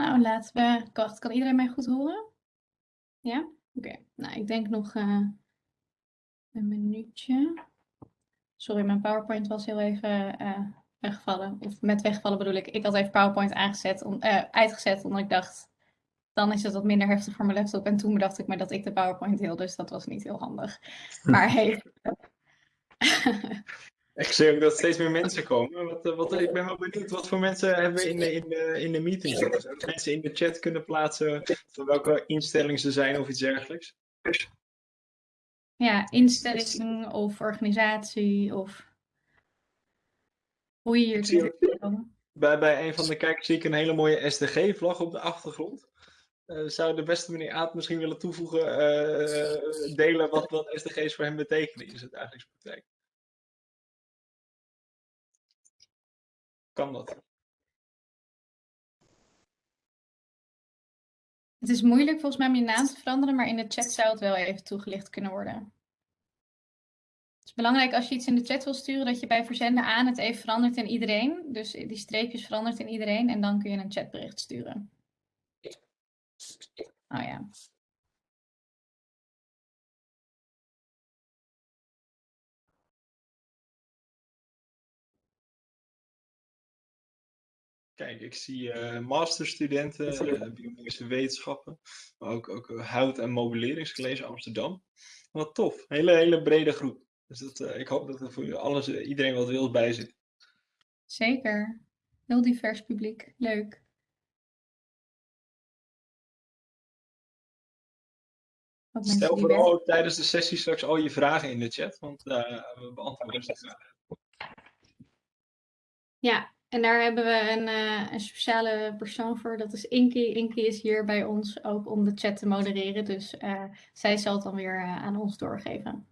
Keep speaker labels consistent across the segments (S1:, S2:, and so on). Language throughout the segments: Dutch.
S1: Nou, laten we... Wacht, kan iedereen mij goed horen? Ja? Oké. Nou, ik denk nog uh, een minuutje. Sorry, mijn PowerPoint was heel even uh, weggevallen. Of met wegvallen bedoel ik. Ik had even PowerPoint aangezet, om, uh, uitgezet, omdat ik dacht... Dan is het wat minder heftig voor mijn laptop. En toen bedacht ik me dat ik de PowerPoint deel, dus dat was niet heel handig. Maar hey...
S2: Ik zie ook dat steeds meer mensen komen. Wat, eh, wat, ik ben wel benieuwd, wat voor mensen hebben we in de, in de, in de meeting zitten? Mensen in de chat kunnen plaatsen van welke instelling ze zijn of iets dergelijks?
S1: Ja, instelling of organisatie of hoe je hier komen.
S2: Bij, bij een van de kijkers zie ik een hele mooie SDG-vlag op de achtergrond. Uh, zou de beste meneer Aad misschien willen toevoegen, uh, delen wat, wat SDG's voor hem betekenen in zijn dagelijks praktijk? Kan dat?
S1: Het is moeilijk volgens mij om je naam te veranderen, maar in de chat zou het wel even toegelicht kunnen worden. Het is belangrijk als je iets in de chat wil sturen, dat je bij verzenden aan het even verandert in iedereen. Dus die streepjes verandert in iedereen en dan kun je een chatbericht sturen. Oh ja.
S2: Kijk, ik zie uh, masterstudenten, uh, biomedische wetenschappen, maar ook, ook eh, hout- en modelleringscollege Amsterdam. Wat tof, hele, hele brede groep. Dus dat, uh, ik hoop dat er voor alles, iedereen wat wil bij zit.
S1: Zeker, heel divers publiek, leuk.
S2: Stel vooral tijdens de sessie straks al je vragen in de chat, want we beantwoorden ze graag.
S1: Ja, en daar hebben we een, uh, een, speciale persoon voor, dat is Inky. Inky is hier bij ons ook om de chat te modereren, dus uh, zij zal het dan weer uh, aan ons doorgeven.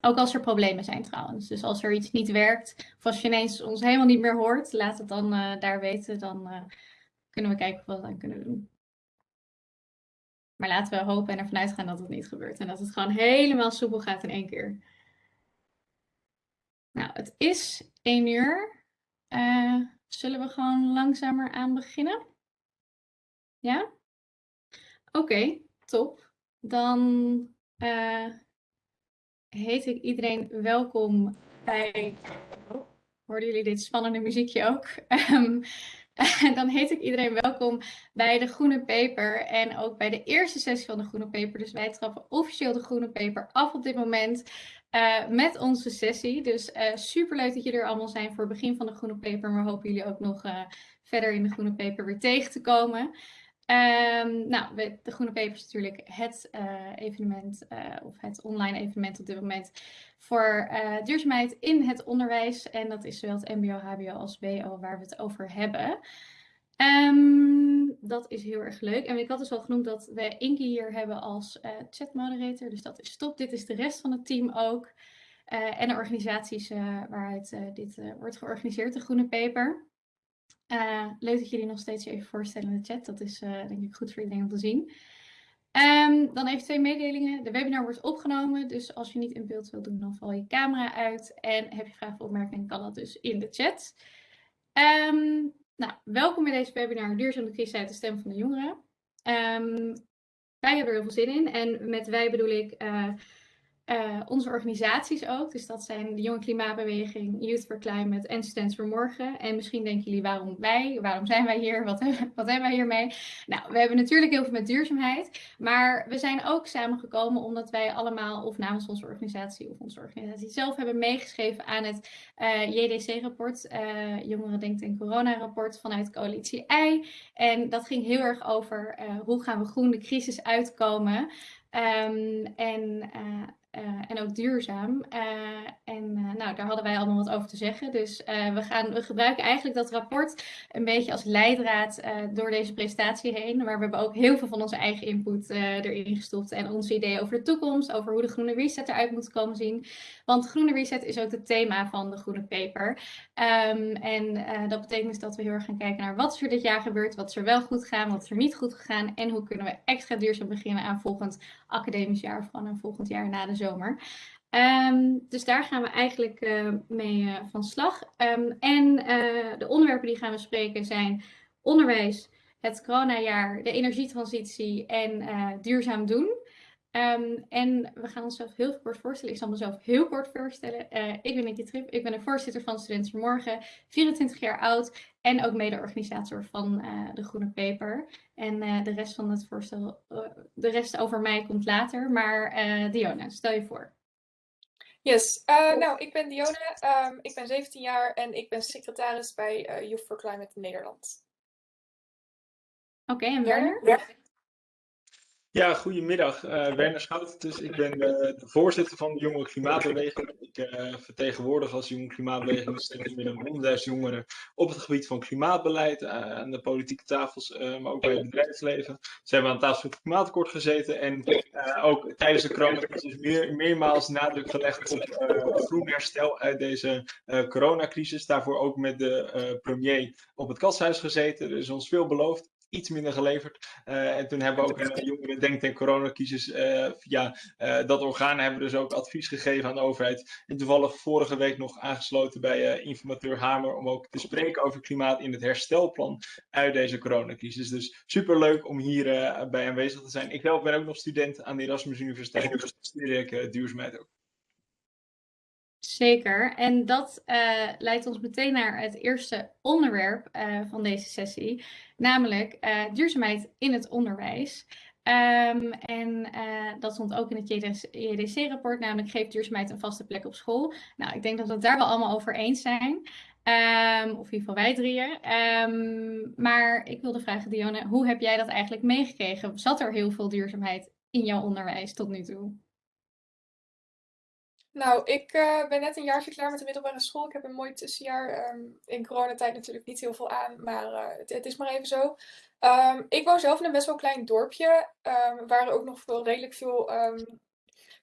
S1: Ook als er problemen zijn trouwens. Dus als er iets niet werkt, of als je ineens ons helemaal niet meer hoort, laat het dan daar weten. Dan kunnen we kijken wat we dan kunnen doen. Maar laten we hopen en ervan uitgaan dat het niet gebeurt. En dat het gewoon helemaal soepel gaat in één keer. Nou, het is één uur. Uh, zullen we gewoon langzamer aan beginnen? Ja? Oké, top. Dan uh, heet ik iedereen welkom bij... Hoorden jullie dit spannende muziekje ook? Um, dan heet ik iedereen welkom bij de Groene Peper en ook bij de eerste sessie van de Groene Peper. Dus wij trappen officieel de Groene Peper af op dit moment. Uh, met onze sessie. Dus uh, super leuk dat jullie er allemaal zijn voor het begin van de Groene Peper. Maar hopen jullie ook nog uh, verder in de Groene Peper weer tegen te komen. Um, nou, de Groene Peper is natuurlijk het evenement of het online evenement op dit moment voor duurzaamheid in het onderwijs. En dat is zowel het MBO, HBO als BO waar we het over hebben. Um, dat is heel erg leuk. En ik had dus al genoemd dat we Inky hier hebben als uh, chatmoderator. Dus dat is top. Dit is de rest van het team ook. Uh, en de organisaties uh, waaruit dit wordt georganiseerd, de Groene Paper. leuk dat jullie nog steeds even voorstellen in de chat. Dat is denk ik goed voor iedereen om te zien. Um, dan even twee mededelingen. De webinar wordt opgenomen, dus als je niet in beeld wilt doen, dan val je camera uit. En heb je vragen of opmerkingen, kan dat dus in de chat. Um, nou, welkom bij deze webinar Duurzame Crisis uit de Stem van de Jongeren. Um, wij hebben er heel veel zin in en met wij bedoel ik uh, uh, onze organisaties ook. Dus dat zijn de Jonge Klimaatbeweging, Youth for Climate en Students for Morgen. En misschien denken jullie waarom wij, waarom zijn wij hier, wat, wat hebben wij hiermee? Nou, we hebben natuurlijk heel veel met duurzaamheid. Maar we zijn ook samengekomen omdat wij allemaal, of namens onze organisatie of onze organisatie zelf, hebben meegeschreven aan het uh, eh, JDC-rapport, eh, Jongeren Denkt in Corona-rapport vanuit Coalitie I. En dat ging heel erg over hoe gaan we groen de crisis uitkomen. Um, en uh, en ook duurzaam. Uh, en uh, nou, daar hadden wij allemaal wat over te zeggen. Dus we, gaan, we gebruiken eigenlijk dat rapport een beetje als leidraad door deze presentatie heen. Maar we hebben ook heel veel van onze eigen input erin gestopt. En onze ideeën over de toekomst, over hoe de groene reset eruit moet komen zien. Want groene reset is ook het thema van de groene paper. Um, en dat betekent dus dat we heel erg gaan kijken naar wat er dit jaar gebeurd, wat er wel goed gegaan, wat er niet goed gegaan. En hoe kunnen we extra duurzaam beginnen aan volgend academisch jaar of aan volgend jaar na de zomer. Um, dus daar gaan we eigenlijk uh, mee uh, van slag. Um, en uh, de onderwerpen die gaan we spreken zijn onderwijs het coronajaar, de energietransitie en duurzaam doen. Ehm, en we gaan onszelf heel kort voorstellen. Ik zal mezelf heel kort voorstellen. Ik ben Nicky Trip. Ik ben de voorzitter van Studenten Vanmorgen, 24 jaar oud en ook mede-organisator van uh, de Groene Paper. En uh, de rest van het voorstel, de rest over mij komt later. Maar Diona, stel je voor.
S3: Yes, nou, ik ben Diona. Um, ik ben 17 jaar en ik ben secretaris bij Youth for Climate Nederland.
S1: Oké, okay, en Werner? Ja.
S2: Ja, goedemiddag. Uh, Werner Schout. Dus ik ben de, de, voorzitter van de Jonge Klimaatbeweging. Ik uh, vertegenwoordig als Jonge Klimaatbeweging meer dan 100.000 jongeren op het gebied van klimaatbeleid. Aan de politieke tafels, maar ook bij het bedrijfsleven. Ze hebben aan tafel van het klimaatakkoord gezeten. En ook tijdens de coronacrisis meer, meermaals nadruk gelegd op groen herstel uit deze coronacrisis. Daarvoor ook met de premier op het kasthuis gezeten. Er is ons veel beloofd iets minder geleverd. Uh, en toen hebben we ook een jongeren denk coronacrisis uh, via uh, dat orgaan hebben we dus ook advies gegeven aan de overheid. En toevallig vorige week nog aangesloten bij informateur Hamer om ook te spreken over klimaat in het herstelplan uit deze coronacrisis. Dus super leuk om hier bij aanwezig te zijn. Ik ben ook nog student aan de Erasmus Universiteit. Dus studeer ik duurzaamheid ook.
S1: Zeker. En dat uh, leidt ons meteen naar het eerste onderwerp uh, van deze sessie, namelijk uh, duurzaamheid in het onderwijs. Um, en dat stond ook in het JDC-rapport, namelijk geeft duurzaamheid een vaste plek op school. Nou, ik denk dat we het daar wel allemaal over eens zijn. Um, of in ieder geval wij drieën. Um, maar ik wilde vragen, Dionne, hoe heb jij dat eigenlijk meegekregen? Zat er heel veel duurzaamheid in jouw onderwijs tot nu toe?
S3: Nou, ik uh, ben net een jaartje klaar met de middelbare school. Ik heb een mooi tussenjaar. Um, in coronatijd natuurlijk niet heel veel aan, maar uh, het, het, is maar even zo. Um, ik woon zelf in een best wel klein dorpje, um, waar ook nog veel, redelijk veel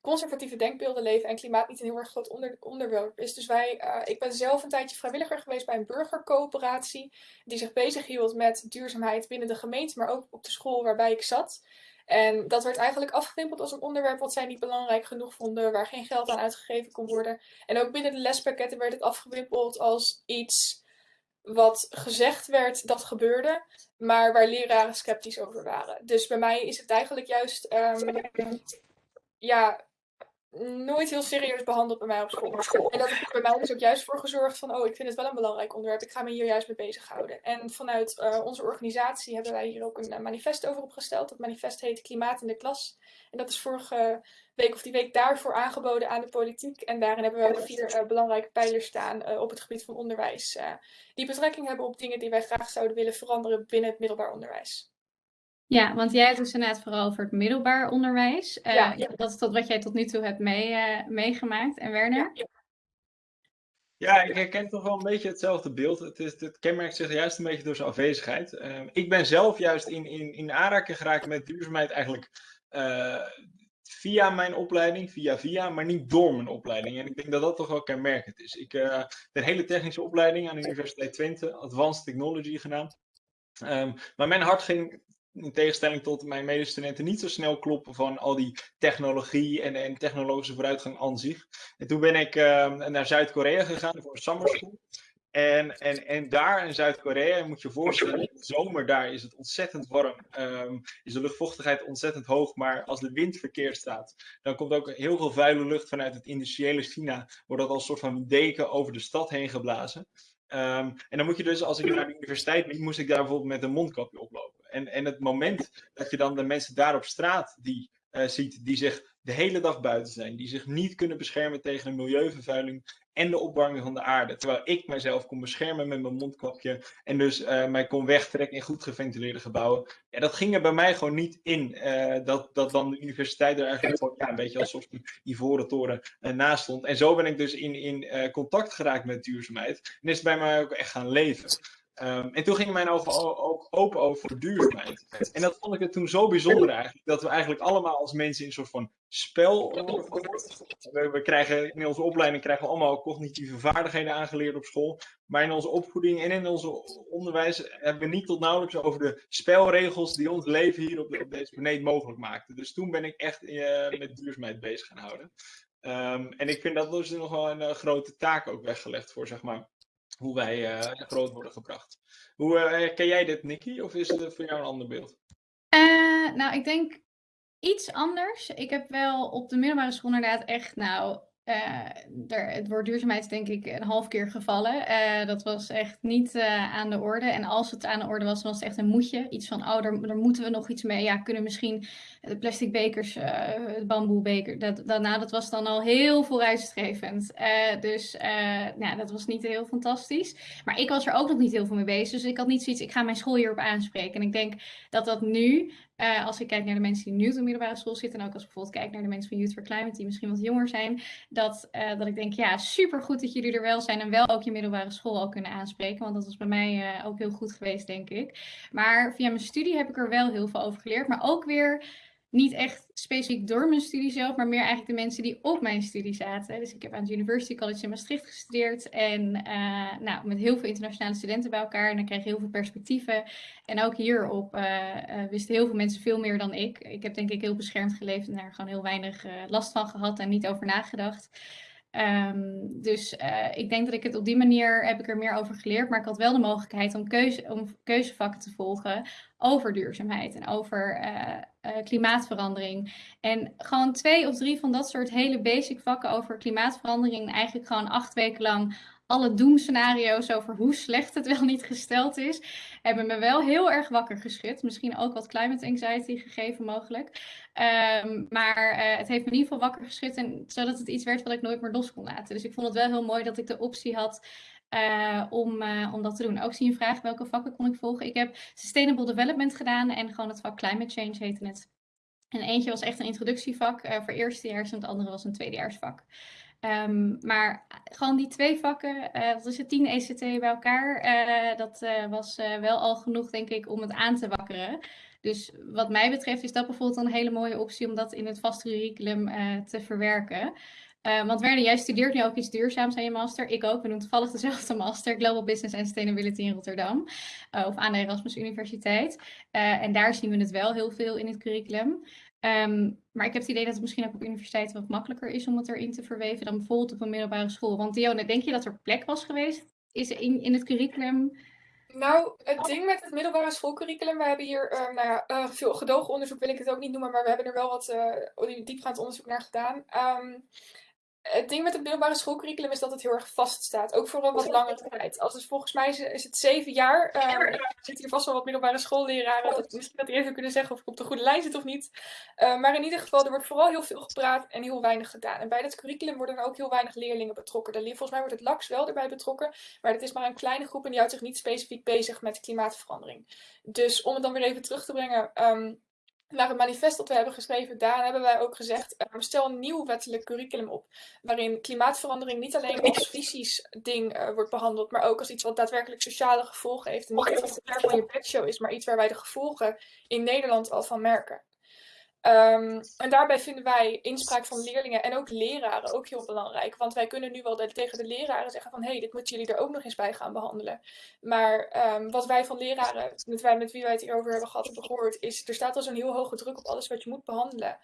S3: conservatieve denkbeelden leven en klimaat niet een heel erg groot onder, onderwerp is. Dus wij, uh, ik ben zelf een tijdje vrijwilliger geweest bij een burgercoöperatie die zich bezighield met duurzaamheid binnen de gemeente, maar ook op de school waarbij ik zat. En dat werd eigenlijk afgewimpeld als een onderwerp wat zij niet belangrijk genoeg vonden, waar geen geld aan uitgegeven kon worden. En ook binnen de lespakketten werd het afgewimpeld als iets wat gezegd werd dat gebeurde, maar waar leraren sceptisch over waren. Dus bij mij is het eigenlijk juist um, ja, nooit heel serieus behandeld bij mij op school. En dat heeft bij mij dus ook juist voor gezorgd van, oh, ik vind het wel een belangrijk onderwerp, ik ga me hier juist mee bezighouden. En vanuit uh, onze organisatie hebben wij hier ook een uh, manifest over opgesteld. Dat manifest heet Klimaat in de Klas. En dat is vorige week of die week daarvoor aangeboden aan de politiek. En daarin hebben we vier uh, belangrijke pijlers staan op het gebied van onderwijs. die betrekking hebben op dingen die wij graag zouden willen veranderen binnen het middelbaar onderwijs.
S1: Ja, want jij hebt dus inderdaad vooral over het middelbaar onderwijs. Uh, ja, Dat is tot wat jij tot nu toe hebt mee, uh, meegemaakt. En Werner?
S2: Ja, ja, ik herken toch wel een beetje hetzelfde beeld. Het, is, het kenmerkt zich juist een beetje door zijn afwezigheid. Uh, ik ben zelf juist in, in, in aanraking geraakt met duurzaamheid eigenlijk via mijn opleiding, via via, maar niet door mijn opleiding. En ik denk dat dat toch wel kenmerkend is. Ik uh, een hele technische opleiding aan de Universiteit Twente, Advanced Technology genaamd. Um, maar mijn hart ging in tegenstelling tot mijn medestudenten, niet zo snel kloppen van al die technologie en, en technologische vooruitgang aan zich. En toen ben ik uh, naar Zuid-Korea gegaan voor een summer school. En, en, en daar in Zuid-Korea, moet je je voorstellen, in de zomer daar is het ontzettend warm. Um, is de luchtvochtigheid ontzettend hoog, maar als de wind verkeerd staat, dan komt ook heel veel vuile lucht vanuit het industriële China. Wordt dat als een soort van deken over de stad heen geblazen. Um, en dan moet je dus, als ik naar de universiteit liep, moest ik daar bijvoorbeeld met een mondkapje oplopen. En, en het moment dat je dan de mensen daar op straat die, uh, ziet, die zich de hele dag buiten zijn, die zich niet kunnen beschermen tegen de milieuvervuiling en de opwarming van de aarde. Terwijl ik mijzelf kon beschermen met mijn mondkapje en dus uh, mij kon wegtrekken in goed geventileerde gebouwen. Ja, dat ging er bij mij gewoon niet in. Uh, dat, dat dan de universiteit er eigenlijk ja, een beetje als een ivoren toren naast stond. En zo ben ik dus in, in contact geraakt met duurzaamheid. En is het bij mij ook echt gaan leven. Um, en toen gingen mijn ogen ook open over duurzaamheid. En dat vond ik het toen zo bijzonder eigenlijk, dat we eigenlijk allemaal als mensen in een soort van spel. We, krijgen in onze opleiding krijgen we allemaal cognitieve vaardigheden aangeleerd op school. Maar in onze opvoeding en in ons onderwijs hebben we niet tot nauwelijks over de spelregels die ons leven hier op, deze planeet mogelijk maakten. Dus toen ben ik echt uh, met duurzaamheid bezig gaan houden. Um, en ik vind dat dus nog wel een uh, grote taak ook weggelegd voor zeg maar hoe wij uh, groot worden gebracht. Hoe herken jij dit, Nicky? Of is het voor jou een ander beeld?
S1: nou, ik denk iets anders. Ik heb wel op de middelbare school inderdaad echt, nou, uh, er, het woord duurzaamheid is denk ik een half keer gevallen. Uh, dat was echt niet uh, aan de orde. En als het aan de orde was, was het echt een moetje. Iets van, oh, daar, moeten we nog iets mee. Ja, kunnen misschien de plastic bekers, de bamboebeker. Dat, nou, dat was dan al heel vooruitstrevend. dus nou, dat was niet heel fantastisch. Maar ik was er ook nog niet heel veel mee bezig. Dus ik had niet zoiets, ik ga mijn school hierop aanspreken. En ik denk dat dat nu uh, als ik kijk naar de mensen die nu op de middelbare school zitten, en ook als ik bijvoorbeeld kijk naar de mensen van Youth for Climate, die misschien wat jonger zijn, dat, uh, dat ik denk, ja, super goed dat jullie er wel zijn en wel ook je middelbare school al kunnen aanspreken. Want dat was bij mij uh, ook heel goed geweest, denk ik. Maar via mijn studie heb ik er wel heel veel over geleerd. Maar ook weer niet echt specifiek door mijn studie zelf, maar meer eigenlijk de mensen die op mijn studie zaten. Dus ik heb aan het University College in Maastricht gestudeerd en uh, nou, met heel veel internationale studenten bij elkaar. En dan kreeg je heel veel perspectieven. En ook hierop uh, uh, wisten heel veel mensen veel meer dan ik. Ik heb denk ik heel beschermd geleefd en daar gewoon heel weinig last van gehad en niet over nagedacht. Um, dus uh, ik denk dat ik het op die manier heb ik er meer over geleerd. Maar ik had wel de mogelijkheid om, keuze, om keuzevakken te volgen over duurzaamheid en over uh, uh, klimaatverandering. En gewoon twee of drie van dat soort hele basic vakken over klimaatverandering. Eigenlijk gewoon acht weken lang alle doemscenario's over hoe slecht het wel niet gesteld is, hebben me wel heel erg wakker geschud. Misschien ook wat climate anxiety gegeven mogelijk. Um, maar uh, het heeft me in ieder geval wakker geschud, en, zodat het iets werd wat ik nooit meer los kon laten. Dus ik vond het wel heel mooi dat ik de optie had uh, om, uh, om dat te doen. Ook zie je een vraag welke vakken kon ik volgen. Ik heb Sustainable Development gedaan en gewoon het vak Climate Change heette het. En eentje was echt een introductievak voor eerstejaars en het andere was een tweedejaarsvak. Um, maar gewoon die twee vakken, uh, wat is het, 10 ECT bij elkaar, uh, dat was wel al genoeg, denk ik, om het aan te wakkeren. Dus wat mij betreft is dat bijvoorbeeld een hele mooie optie om dat in het vaste curriculum te verwerken. want Werner, jij studeert nu ook iets duurzaams aan je master. Ik ook. We doen toevallig dezelfde master, Global Business and Sustainability in Rotterdam. of aan de Erasmus Universiteit. en daar zien we het wel heel veel in het curriculum. Um, maar ik heb het idee dat het misschien ook op universiteiten wat makkelijker is om het erin te verweven dan bijvoorbeeld op een middelbare school. Want Dione, denk je dat er plek was geweest is in, in het curriculum?
S3: Nou, het ding met het middelbare schoolcurriculum, we hebben hier, uh, nou ja, uh, veel gedogen onderzoek wil ik het ook niet noemen, maar we hebben er wel wat uh, diepgaand onderzoek naar gedaan. Um, het ding met het middelbare schoolcurriculum is dat het heel erg vast staat. Ook voor een wat langere tijd. Als het, volgens mij is, het zeven jaar. Uh, er zitten hier vast wel wat middelbare schoolleraren. Dat, misschien dat die even kunnen zeggen of ik op de goede lijn zit of niet. Uh, maar in ieder geval, er wordt vooral heel veel gepraat en heel weinig gedaan. En bij dat curriculum worden er ook heel weinig leerlingen betrokken. De, volgens mij wordt het LAX wel erbij betrokken. Maar dat is maar een kleine groep en die houdt zich niet specifiek bezig met klimaatverandering. Dus om het dan weer even terug te brengen. Um, naar het manifest dat we hebben geschreven, daar hebben wij ook gezegd, uh, stel een nieuw wettelijk curriculum op, waarin klimaatverandering niet alleen als fysisch ding uh, wordt behandeld, maar ook als iets wat daadwerkelijk sociale gevolgen heeft. En niet iets wat van je bedshow is, maar iets waar wij de gevolgen in Nederland al van merken. Um, en daarbij vinden wij inspraak van leerlingen en ook leraren ook heel belangrijk. Want wij kunnen nu wel tegen de leraren zeggen van... hé, hey, dit moeten jullie er ook nog eens bij gaan behandelen. Maar um, wat wij van leraren, met, wij, met wie wij het hierover hebben gehad hebben gehoord... is er staat al zo'n heel hoge druk op alles wat je moet behandelen.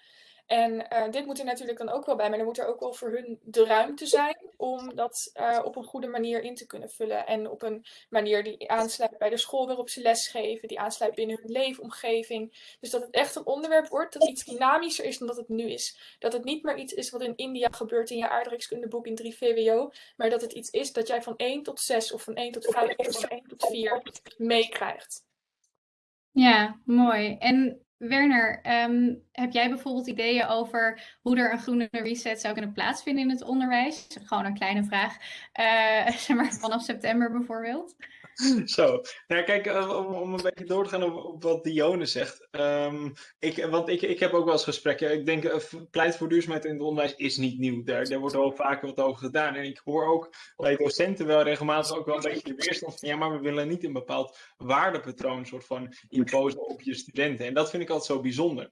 S3: En uh, dit moet er natuurlijk dan ook wel bij, maar dan moet er ook wel voor hun de ruimte zijn om dat uh, op een goede manier in te kunnen vullen. En op een manier die aansluit bij de school waarop ze lesgeven, die aansluit binnen hun leefomgeving. Dus dat het echt een onderwerp wordt dat iets dynamischer is dan dat het nu is. Dat het niet meer iets is wat in India gebeurt in je aardrijkskundeboek in 3 VWO, maar dat het iets is dat jij van 1 tot 6 of van 1 tot 5 of van 1 tot 4 meekrijgt.
S1: Ja, mooi. En Werner, um, heb jij bijvoorbeeld ideeën over hoe er een groene reset zou kunnen plaatsvinden in het onderwijs? Gewoon een kleine vraag, uh, zeg maar vanaf september bijvoorbeeld.
S2: Zo, nou kijk, eh, om, een beetje door te gaan op, wat Dione zegt. Um, ik, want ik, ik heb ook wel eens gesprekken. Ik denk, uh, pleit voor duurzaamheid in het onderwijs is niet nieuw. Daar, daar wordt al vaker wat over gedaan. En ik hoor ook bij docenten wel regelmatig ook wel een beetje de weerstand van... ja, maar we willen niet een bepaald waardepatroon soort van imposen op je studenten. En dat vind ik altijd zo bijzonder.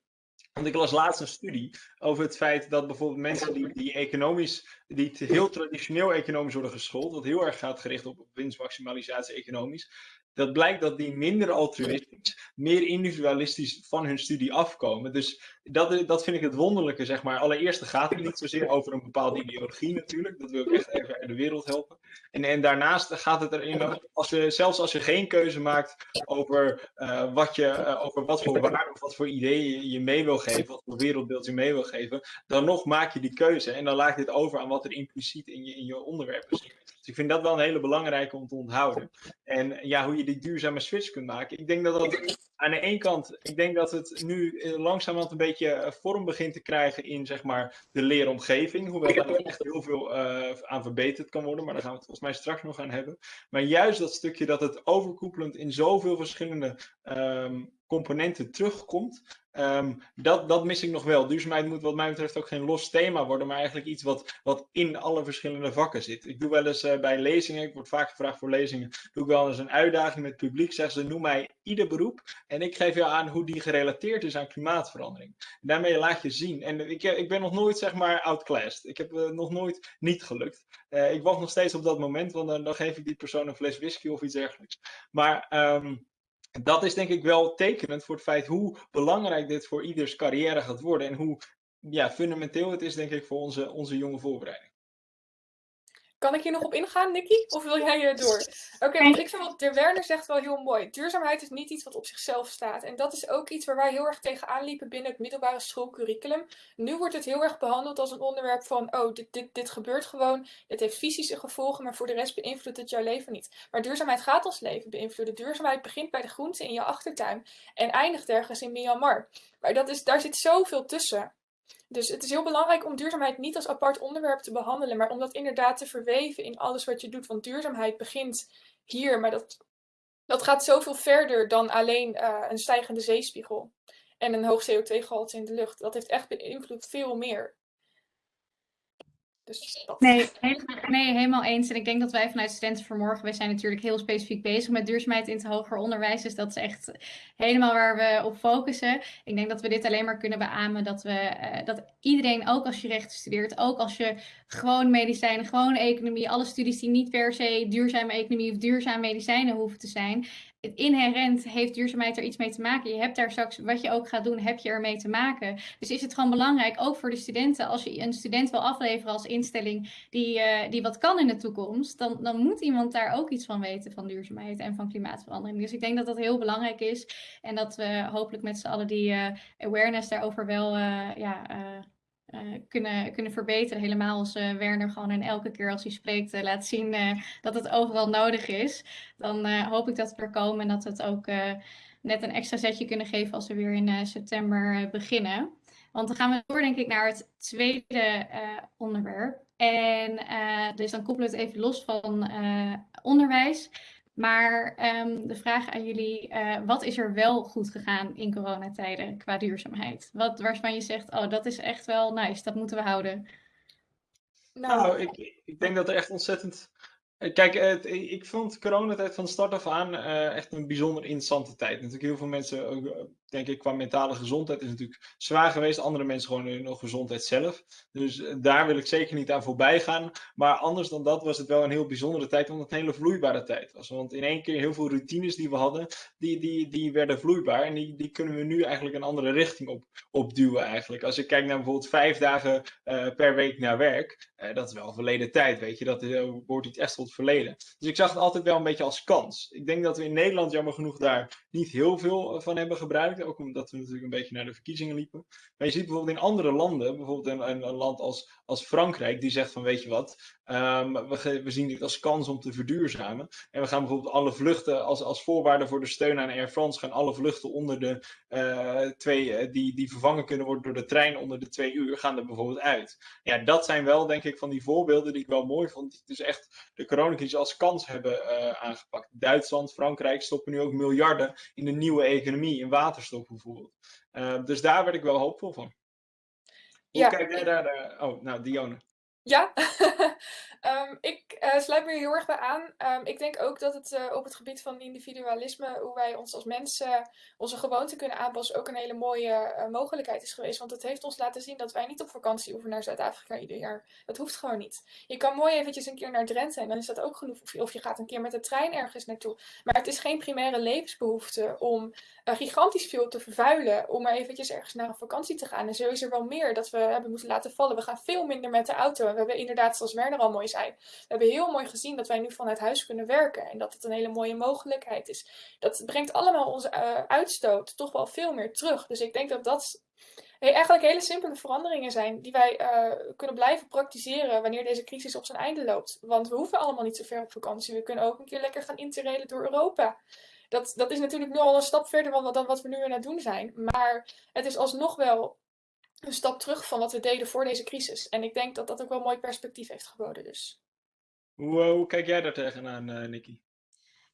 S2: Want ik las laatst een studie over het feit dat bijvoorbeeld mensen die, die economisch, die heel traditioneel economisch worden geschoold, dat heel erg gaat gericht op winstmaximalisatie economisch, dat blijkt dat die minder altruïstisch, meer individualistisch van hun studie afkomen. Dus dat, dat vind ik het wonderlijke, zeg maar. Allereerst gaat het niet zozeer over een bepaalde ideologie natuurlijk. Dat wil ik echt even de wereld helpen. En, en daarnaast gaat het erin, als je, zelfs als je geen keuze maakt over, uh, wat, je, uh, over wat voor waarde of wat voor ideeën je mee wil geven, wat voor wereldbeeld je mee wil geven, dan nog maak je die keuze. En dan laat je het over aan wat er impliciet in je, in je onderwerp is. Dus ik vind dat wel een hele belangrijke om te onthouden. En ja, hoe je die duurzame switch kunt maken. Ik denk dat dat aan de ene kant, ik denk dat het nu eh, langzamerhand een beetje eh, vorm begint te krijgen in zeg maar de leeromgeving. Hoewel daar echt heel veel uh, aan verbeterd kan worden, maar daar gaan we het volgens mij straks nog aan hebben. Maar juist dat stukje dat het overkoepelend in zoveel verschillende um, componenten terugkomt, Um, dat, dat mis ik nog wel. Duurzaamheid moet wat mij betreft ook geen los thema worden, maar eigenlijk iets wat, wat in alle verschillende vakken zit. Ik doe wel eens uh, bij lezingen, ik word vaak gevraagd voor lezingen, doe ik wel eens een uitdaging met het publiek. Zeggen ze, noem mij ieder beroep en ik geef jou aan hoe die gerelateerd is aan klimaatverandering. En daarmee laat je zien. En ik, ik ben nog nooit, zeg maar, outclassed. Ik heb uh, nog nooit niet gelukt. Ik wacht nog steeds op dat moment, want dan, geef ik die persoon een fles whisky of iets dergelijks. Maar... Um, dat is denk ik wel tekenend voor het feit hoe belangrijk dit voor ieders carrière gaat worden en hoe ja, fundamenteel het is, denk ik, voor onze, onze jonge voorbereiding.
S3: Kan ik hier nog op ingaan, Nicky? Of wil jij hier door? Oké, okay, want ik vind wat de Werner zegt wel heel mooi. Duurzaamheid is niet iets wat op zichzelf staat. En dat is ook iets waar wij heel erg tegenaan liepen binnen het middelbare schoolcurriculum. Nu wordt het heel erg behandeld als een onderwerp van, oh, dit, dit, dit gebeurt gewoon. Dit heeft fysische gevolgen, maar voor de rest beïnvloedt het jouw leven niet. Maar duurzaamheid gaat ons leven beïnvloeden. Duurzaamheid begint bij de groenten in je achtertuin en eindigt ergens in Myanmar. Maar dat is, daar zit zoveel tussen. Dus het is heel belangrijk om duurzaamheid niet als apart onderwerp te behandelen, maar om dat inderdaad te verweven in alles wat je doet. Want duurzaamheid begint hier, maar dat, dat gaat zoveel verder dan alleen uh, een stijgende zeespiegel en een hoog CO2-gehalte in de lucht. Dat heeft echt beïnvloed veel meer.
S1: Dus nee, nee, helemaal eens. En ik denk dat wij vanuit Studenten voor wij zijn natuurlijk heel specifiek bezig met duurzaamheid in het hoger onderwijs. Dus dat is echt helemaal waar we op focussen. Ik denk dat we dit alleen maar kunnen beamen dat we, uh, dat iedereen, ook als je rechten studeert, ook als je gewoon medicijnen, gewoon economie, alle studies die niet per se duurzame economie of duurzame medicijnen hoeven te zijn, inherent heeft duurzaamheid er iets mee te maken. Je hebt daar straks, wat je ook gaat doen, heb je ermee te maken. Dus is het gewoon belangrijk, ook voor de studenten, als je een student wil afleveren als instelling die, uh, die wat kan in de toekomst, dan, dan moet iemand daar ook iets van weten van duurzaamheid en van klimaatverandering. Dus ik denk dat dat heel belangrijk is en dat we hopelijk met z'n allen die uh, awareness daarover wel uh, ja, uh, kunnen, kunnen verbeteren. Helemaal als uh, Werner gewoon en elke keer als hij spreekt uh, laat zien dat het overal nodig is. Dan hoop ik dat we er komen en dat we het ook net een extra zetje kunnen geven als we weer in september beginnen. Want dan gaan we door denk ik naar het tweede onderwerp. En dus dan koppelen we het even los van onderwijs. Maar um, de vraag aan jullie, uh, wat is er wel goed gegaan in coronatijden qua duurzaamheid? Wat, waarvan je zegt, oh dat is echt wel nice, dat moeten we houden.
S2: Nou, nou ik, ik denk dat er echt ontzettend eh, kijk, het, ik vond coronatijd van start af aan uh, echt een bijzonder interessante tijd. Natuurlijk heel veel mensen, ook, denk ik, qua mentale gezondheid is natuurlijk zwaar geweest. Andere mensen gewoon in nog gezondheid zelf. Dus uh, daar wil ik zeker niet aan voorbij gaan. Maar anders dan dat was het wel een heel bijzondere tijd, omdat het een hele vloeibare tijd was. Want in één keer heel veel routines die we hadden, die, die, die werden vloeibaar. En die, die kunnen we nu eigenlijk een andere richting op, op duwen eigenlijk. Als ik kijk naar bijvoorbeeld vijf dagen per week naar werk, dat is wel verleden tijd, weet je. Dat wordt iets echt tot verleden. Dus ik zag het altijd wel een beetje als kans. Ik denk dat we in Nederland jammer genoeg daar niet heel veel van hebben gebruikt. Ook omdat we natuurlijk een beetje naar de verkiezingen liepen. Maar je ziet bijvoorbeeld in andere landen, bijvoorbeeld in, een land als, als Frankrijk, die zegt van weet je wat, um, we, we, zien dit als kans om te verduurzamen. En we gaan bijvoorbeeld alle vluchten, als, als voorwaarde voor de steun aan Air France, gaan alle vluchten onder de uh, twee, uh, die, die vervangen kunnen worden door de trein onder de twee uur, gaan er bijvoorbeeld uit. Ja, dat zijn wel denk ik van die voorbeelden die ik wel mooi vond. Die dus echt de coronacrisis als kans hebben aangepakt. Duitsland, Frankrijk stoppen nu ook miljarden in de nieuwe economie, in waterstof bijvoorbeeld. dus daar werd ik wel hoopvol van. Hoe ja, kijk jij daar? Oh, nou, Dionne.
S3: Ja, um, ik uh, sluit me heel erg bij aan. Um, ik denk ook dat het uh, op het gebied van individualisme, hoe wij ons als mensen onze gewoonten kunnen aanpassen, ook een hele mooie uh, mogelijkheid is geweest. Want het heeft ons laten zien dat wij niet op vakantie hoeven naar Zuid-Afrika ieder jaar. Dat hoeft gewoon niet. Je kan mooi eventjes een keer naar Drenthe en dan is dat ook genoeg. Of je gaat een keer met de trein ergens naartoe. Maar het is geen primaire levensbehoefte om gigantisch veel te vervuilen, om maar eventjes ergens naar een vakantie te gaan. En zo is er wel meer dat we hebben moeten laten vallen. We gaan veel minder met de auto we hebben inderdaad, zoals Werner al mooi zei, we hebben heel mooi gezien dat wij nu vanuit huis kunnen werken. En dat het een hele mooie mogelijkheid is. Dat brengt allemaal onze uh, uitstoot toch wel veel meer terug. Dus ik denk dat dat eigenlijk hele simpele veranderingen zijn die wij uh, kunnen blijven praktiseren wanneer deze crisis op zijn einde loopt. Want we hoeven allemaal niet zo ver op vakantie. We kunnen ook een keer lekker gaan interrailen door Europa. Dat, dat is natuurlijk nu al een stap verder dan wat we nu aan het doen zijn. Maar het is alsnog wel een stap terug van wat we deden voor deze crisis. En ik denk dat dat ook wel een mooi perspectief heeft geboden. Dus.
S2: Hoe, hoe kijk jij daar tegenaan, uh, Nikki?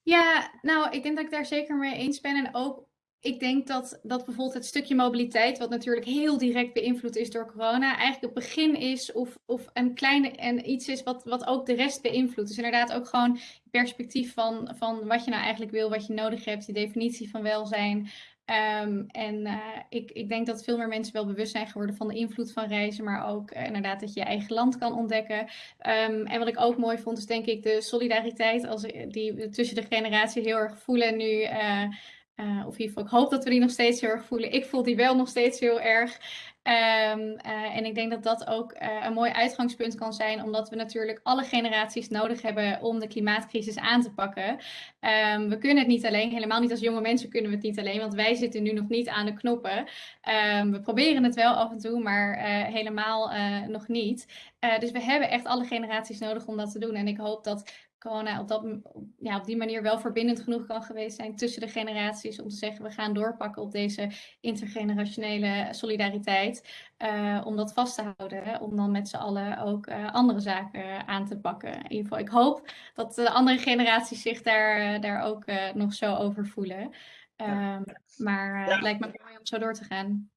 S1: Ja, nou, ik denk dat ik daar zeker mee eens ben. En ook, ik denk dat, dat bijvoorbeeld het stukje mobiliteit, wat natuurlijk heel direct beïnvloed is door corona, eigenlijk het begin is of, of een kleine en iets is wat, wat ook de rest beïnvloedt. Dus inderdaad ook gewoon perspectief van, van wat je nou eigenlijk wil, wat je nodig hebt, die definitie van welzijn. Um, en uh, ik, ik denk dat veel meer mensen wel bewust zijn geworden van de invloed van reizen, maar ook uh, inderdaad dat je je eigen land kan ontdekken. Um, en wat ik ook mooi vond, is denk ik de solidariteit als, die tussen de generaties heel erg voelen nu. Of in ieder geval, ik hoop dat we die nog steeds heel erg voelen. Ik voel die wel nog steeds heel erg. Um, uh, en ik denk dat dat ook uh, een mooi uitgangspunt kan zijn, omdat we natuurlijk alle generaties nodig hebben om de klimaatcrisis aan te pakken. Um, we kunnen het niet alleen, helemaal niet als jonge mensen kunnen we het niet alleen, want wij zitten nu nog niet aan de knoppen. Um, we proberen het wel af en toe, maar helemaal nog niet. dus we hebben echt alle generaties nodig om dat te doen. En ik hoop dat corona op, dat, ja, op die manier wel verbindend genoeg kan geweest zijn tussen de generaties om te zeggen we gaan doorpakken op deze intergenerationele solidariteit. Uh, om dat vast te houden, hè, om dan met z'n allen ook uh, andere zaken aan te pakken. In ieder geval, ik hoop dat de andere generaties zich daar, daar ook uh, nog zo over voelen. Um, ja. Maar ja. het lijkt me mooi om zo door te gaan.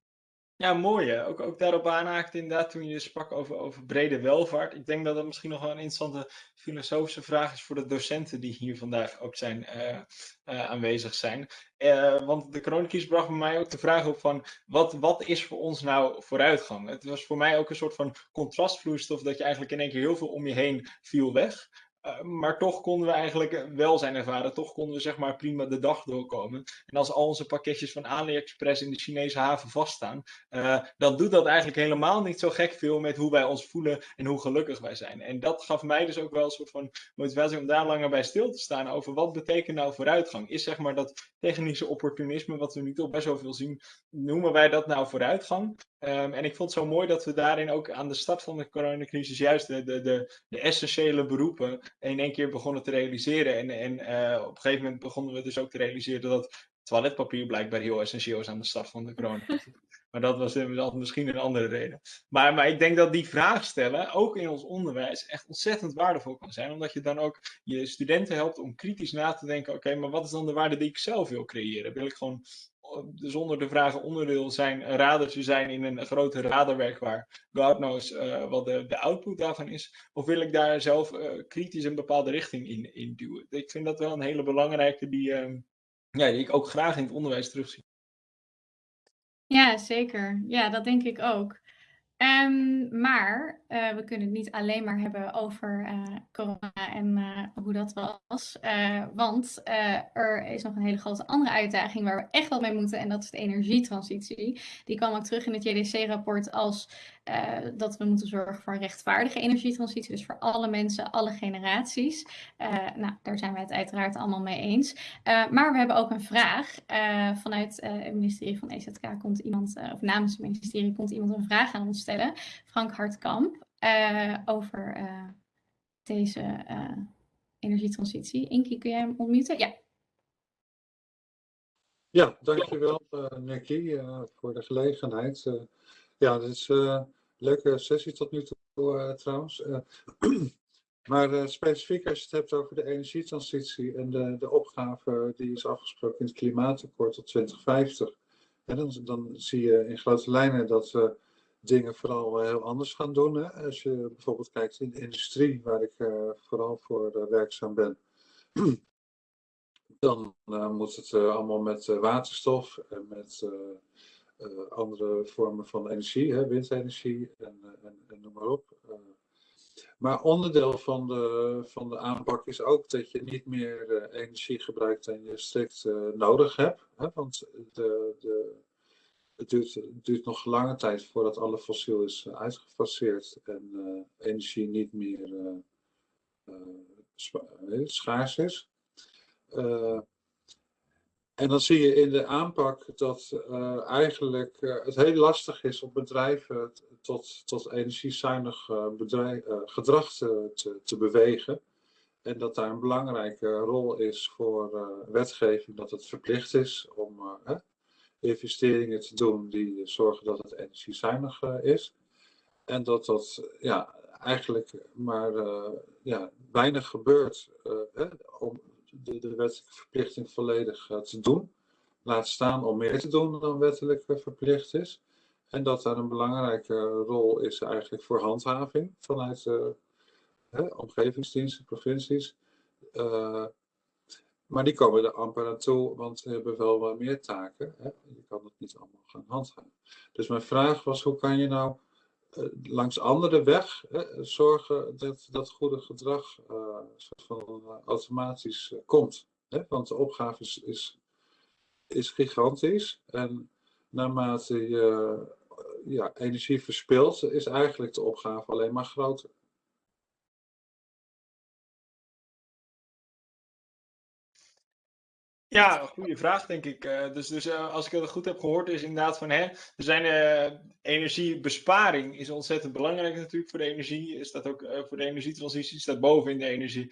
S2: Ja, mooi hè. Ook, ook daarop aanhaakt inderdaad toen je sprak over, over brede welvaart. Ik denk dat dat misschien nog wel een interessante filosofische vraag is voor de docenten die hier vandaag ook zijn, uh, uh, aanwezig zijn. Uh, want de coronacrisis bracht bij mij ook de vraag op van wat, wat is voor ons nou vooruitgang? Het was voor mij ook een soort van contrastvloeistof dat je eigenlijk in één keer heel veel om je heen viel weg. Uh, maar toch konden we eigenlijk welzijn ervaren. Toch konden we zeg maar prima de dag doorkomen. En als al onze pakketjes van AliExpress in de Chinese haven vaststaan, uh, dan doet dat eigenlijk helemaal niet zo gek veel met hoe wij ons voelen en hoe gelukkig wij zijn. En dat gaf mij dus ook wel een soort van motivatie om daar langer bij stil te staan over wat betekent nou vooruitgang. Is zeg maar dat technische opportunisme wat we nu toch best wel veel zien, noemen wij dat nou vooruitgang? Um, en ik vond het zo mooi dat we daarin ook aan de start van de coronacrisis juist de, de, de, de essentiële beroepen in één keer begonnen te realiseren. En, en uh, op een gegeven moment begonnen we dus ook te realiseren dat toiletpapier blijkbaar heel essentieel is aan de start van de coronacrisis. maar dat was misschien een andere reden. Maar, maar ik denk dat die vraag stellen, ook in ons onderwijs, echt ontzettend waardevol kan zijn. Omdat je dan ook je studenten helpt om kritisch na te denken: oké, okay, maar wat is dan de waarde die ik zelf wil creëren? Wil ik gewoon zonder de vragen onderdeel zijn, een radertje zijn in een grote radarwerk waar God knows uh, wat de, de output daarvan is? Of wil ik daar zelf uh, kritisch een bepaalde richting in, in duwen? Ik vind dat wel een hele belangrijke die, uh, ja, die ik ook graag in het onderwijs terugzie.
S1: Ja, zeker. Ja, dat denk ik ook. Um, maar we kunnen het niet alleen maar hebben over uh, corona en uh, hoe dat was. want er is nog een hele grote andere uitdaging waar we echt wel mee moeten. En dat is de energietransitie. Die kwam ook terug in het JDC-rapport als dat we moeten zorgen voor een rechtvaardige energietransitie. Dus voor alle mensen, alle generaties. nou, daar zijn wij het uiteraard allemaal mee eens. maar we hebben ook een vraag. vanuit het ministerie van EZK komt iemand, of namens het ministerie komt iemand een vraag aan ons stellen. Frank Hartkamp, uh, over uh, deze uh, energietransitie. Inkie, kun jij hem ontmuten? Ja.
S4: Ja, dankjewel Nicky voor de gelegenheid. ja, dit is een leuke sessie tot nu toe trouwens. maar specifiek als je het hebt over de energietransitie en de, de opgave die is afgesproken in het klimaatakkoord tot 2050. En dan, dan zie je in grote lijnen dat dingen vooral heel anders gaan doen. Hè? Als je bijvoorbeeld kijkt in de industrie, waar ik vooral voor werkzaam ben, dan moet het allemaal met waterstof en met andere vormen van energie, hè, windenergie en, en, en noem maar op. Maar onderdeel van de, van de aanpak is ook dat je niet meer energie gebruikt dan je strikt nodig hebt. Hè? Want de, de, het, duurt, het nog lange tijd voordat alle fossiel is uh, uitgefaseerd en energie niet meer schaars is. En dan zie je in de aanpak dat eigenlijk het heel lastig is om bedrijven tot, tot energiezuinig bedrijf, gedrag te, te, bewegen. En dat daar een belangrijke rol is voor wetgeving, dat het verplicht is investeringen te doen die zorgen dat het energiezuinig is. En dat dat ja, eigenlijk maar ja, weinig gebeurt om de, de wettelijke verplichting volledig te doen. Laat staan om meer te doen dan wettelijk verplicht is. En dat daar een belangrijke rol is eigenlijk voor handhaving vanuit de omgevingsdiensten, provincies. Maar die komen er amper naartoe, want ze hebben wel wat meer taken. Hè? Je kan het niet allemaal gaan handhaven. Dus mijn vraag was, hoe kan je nou uh, langs andere weg hè, zorgen dat dat goede gedrag soort van uh, automatisch komt. Hè? Want de opgave is, is, is gigantisch. En naarmate je ja, energie verspilt, is eigenlijk de opgave alleen maar groter.
S2: Ja, een goede vraag, denk ik. Uh, dus dus uh, als ik het goed heb gehoord, is inderdaad van hè, er zijn uh, energiebesparing is ontzettend belangrijk natuurlijk voor de energie. Is dat ook voor de energietransitie, staat boven in de energie.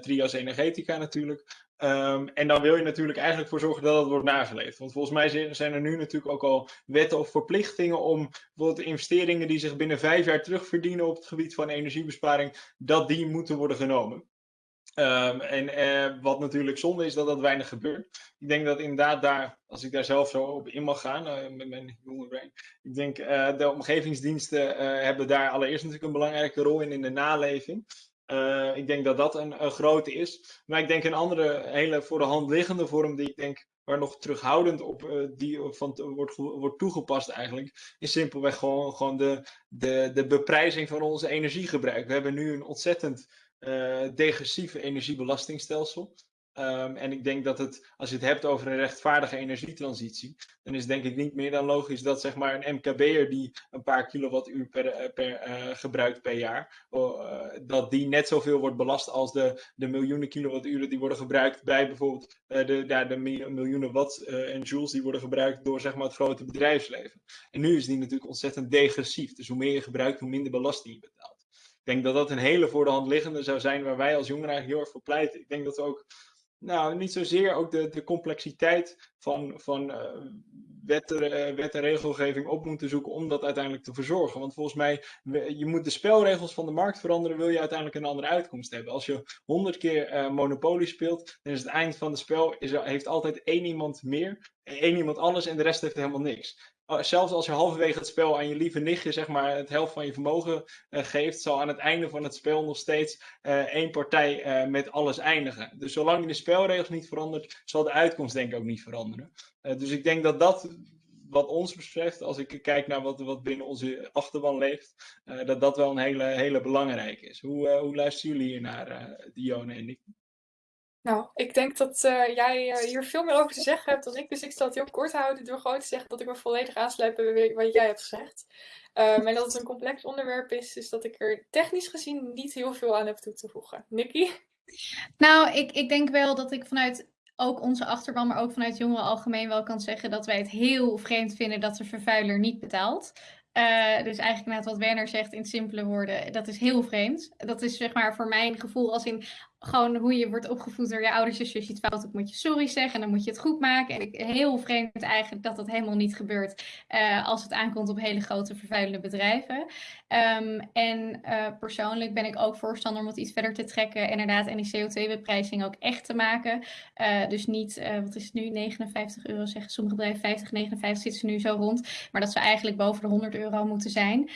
S2: trias energetica natuurlijk. Um, en dan wil je natuurlijk eigenlijk voor zorgen dat dat wordt nageleefd. Want volgens mij zijn er nu natuurlijk ook al wetten of verplichtingen om bijvoorbeeld investeringen die zich binnen vijf jaar terugverdienen op het gebied van energiebesparing, dat die moeten worden genomen. Um, en uh, wat natuurlijk zonde is dat dat weinig gebeurt. Ik denk dat inderdaad daar, als ik daar zelf zo op in mag gaan, uh, met mijn jonge brein. Ik denk uh, de omgevingsdiensten hebben daar allereerst natuurlijk een belangrijke rol in, in de naleving. ik denk dat dat een, een, grote is. Maar ik denk een andere hele voor de hand liggende vorm die ik denk waar nog terughoudend op die van, wordt, wordt toegepast eigenlijk, is simpelweg gewoon, gewoon de, de, de beprijzing van onze energiegebruik. We hebben nu een ontzettend degressieve energiebelastingstelsel. Um, en ik denk dat het, als je het hebt over een rechtvaardige energietransitie, dan is denk ik niet meer dan logisch dat zeg maar een MKB'er die een paar kilowattuur per, eh, per uh, gebruikt per jaar, dat die net zoveel wordt belast als de, de miljoenen kilowatturen die worden gebruikt bij bijvoorbeeld de, ja, de miljoenen watt en joules die worden gebruikt door zeg maar het grote bedrijfsleven. En nu is die natuurlijk ontzettend degressief. Dus hoe meer je gebruikt, hoe minder belasting je betaalt. Ik denk dat dat een hele voor de hand liggende zou zijn waar wij als jongeren eigenlijk heel erg voor pleiten. Ik denk dat we ook, nou niet zozeer ook de, de complexiteit van, van uh, wet, en regelgeving op moeten zoeken om dat uiteindelijk te verzorgen. Want volgens mij, je moet de spelregels van de markt veranderen, wil je uiteindelijk een andere uitkomst hebben. Als je honderd keer uh, Monopoly speelt, dan is het eind van het spel, is heeft altijd één iemand meer, één iemand alles en de rest heeft helemaal niks. Oh, zelfs als je halverwege het spel aan je lieve nichtje zeg maar, het helft van je vermogen uh, geeft, zal aan het einde van het spel nog steeds uh, één partij uh, met alles eindigen. Dus zolang je de spelregels niet verandert, zal de uitkomst denk ik ook niet veranderen. dus ik denk dat dat, wat ons betreft, als ik kijk naar wat, wat binnen onze achterban leeft, dat dat wel een hele, hele belangrijke is. Hoe, hoe luisteren jullie hier naar, Dione en Nick?
S3: Nou, ik denk dat uh, jij uh, hier veel meer over te zeggen hebt dan ik. Dus ik zal het heel kort houden door gewoon te zeggen dat ik me volledig aansluit bij wat jij hebt gezegd. Um, en dat het een complex onderwerp is, dus dat ik er technisch gezien niet heel veel aan heb toe te voegen. Nikki?
S1: Nou, ik, ik denk wel dat ik vanuit ook onze achterban, maar ook vanuit jongeren algemeen wel kan zeggen dat wij het heel vreemd vinden dat de vervuiler niet betaalt. Uh, dus eigenlijk net wat Werner zegt in simpele woorden, dat is heel vreemd. Dat is zeg maar voor mijn gevoel als in gewoon hoe je wordt opgevoed door je ouders. Dus als je het fout doet, moet je sorry zeggen en dan moet je het goed maken. En ik, heel vreemd eigenlijk dat dat helemaal niet gebeurt uh, als het aankomt op hele grote vervuilende bedrijven. Um, en uh, persoonlijk ben ik ook voorstander om het iets verder te trekken. Inderdaad, en die CO2-beprijzing ook echt te maken. Uh, dus niet, wat is het nu, 59 euro zeggen sommige bedrijven, 50, 59 zitten ze nu zo rond. Maar dat ze eigenlijk boven de 100 euro moeten zijn.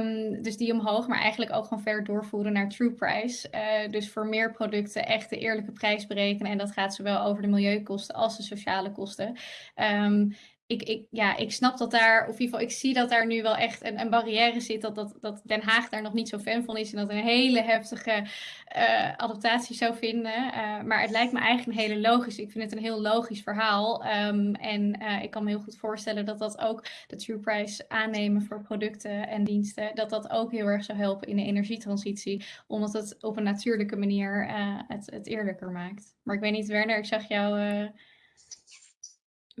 S1: Um, dus die omhoog, maar eigenlijk ook gewoon ver doorvoeren naar true price. dus voor voor meer producten echt de eerlijke prijs berekenen. En dat gaat zowel over de milieukosten als de sociale kosten. Um, ik, ik, ja, ik snap dat daar, of in ieder geval, ik zie dat daar nu wel echt een, een barrière zit. Dat, dat, Den Haag daar nog niet zo fan van is. En dat een hele heftige uh, adaptatie zou vinden. Uh, maar het lijkt me eigenlijk een hele logisch. Ik vind het een heel logisch verhaal. Um, en uh, ik kan me heel goed voorstellen dat dat ook de true price aannemen voor producten en diensten. Dat dat ook heel erg zou helpen in de energietransitie. Omdat het op een natuurlijke manier het, het eerlijker maakt. Maar ik weet niet, Werner, ik zag jou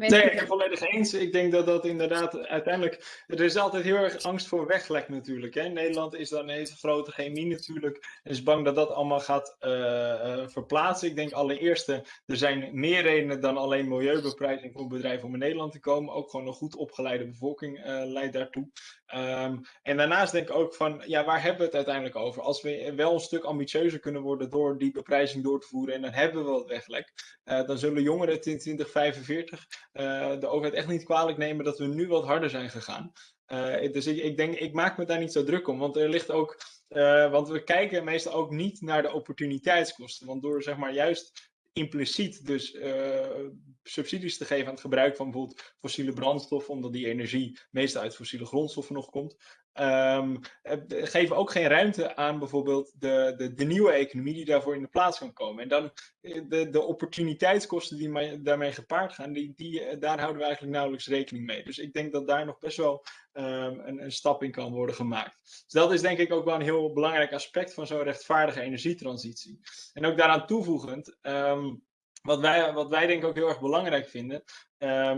S2: nee, ik ben volledig eens. Ik denk dat dat inderdaad uiteindelijk. Er is altijd heel erg angst voor weglek natuurlijk. Hè. Nederland is dan een grote chemie natuurlijk. En is bang dat dat allemaal gaat uh, verplaatsen. Ik denk allereerst, er zijn meer redenen dan alleen milieubeprijzing voor bedrijven om in Nederland te komen. Ook gewoon een goed opgeleide bevolking uh, leidt daartoe. Um, en daarnaast denk ik ook van, ja, waar hebben we het uiteindelijk over? Als we wel een stuk ambitieuzer kunnen worden door die beprijzing door te voeren en dan hebben we wat weglek, uh, dan zullen jongeren in 2045 uh, de overheid echt niet kwalijk nemen dat we nu wat harder zijn gegaan. Uh, dus ik, ik, denk, ik maak me daar niet zo druk om, want er ligt ook, want we kijken meestal ook niet naar de opportuniteitskosten. Want door zeg maar juist impliciet dus subsidies te geven aan het gebruik van bijvoorbeeld fossiele brandstoffen, omdat die energie meestal uit fossiele grondstoffen nog komt, um, geven ook geen ruimte aan bijvoorbeeld de, de, de, nieuwe economie die daarvoor in de plaats kan komen. En dan eh, de, de opportuniteitskosten die daarmee gepaard gaan, die, die, daar houden we eigenlijk nauwelijks rekening mee. Dus ik denk dat daar nog best wel um, een, een, stap in kan worden gemaakt. Dus dat is denk ik ook wel een heel belangrijk aspect van zo'n rechtvaardige energietransitie. En ook daaraan toevoegend, um, wat, wij, wat wij denk ik ook heel erg belangrijk vinden,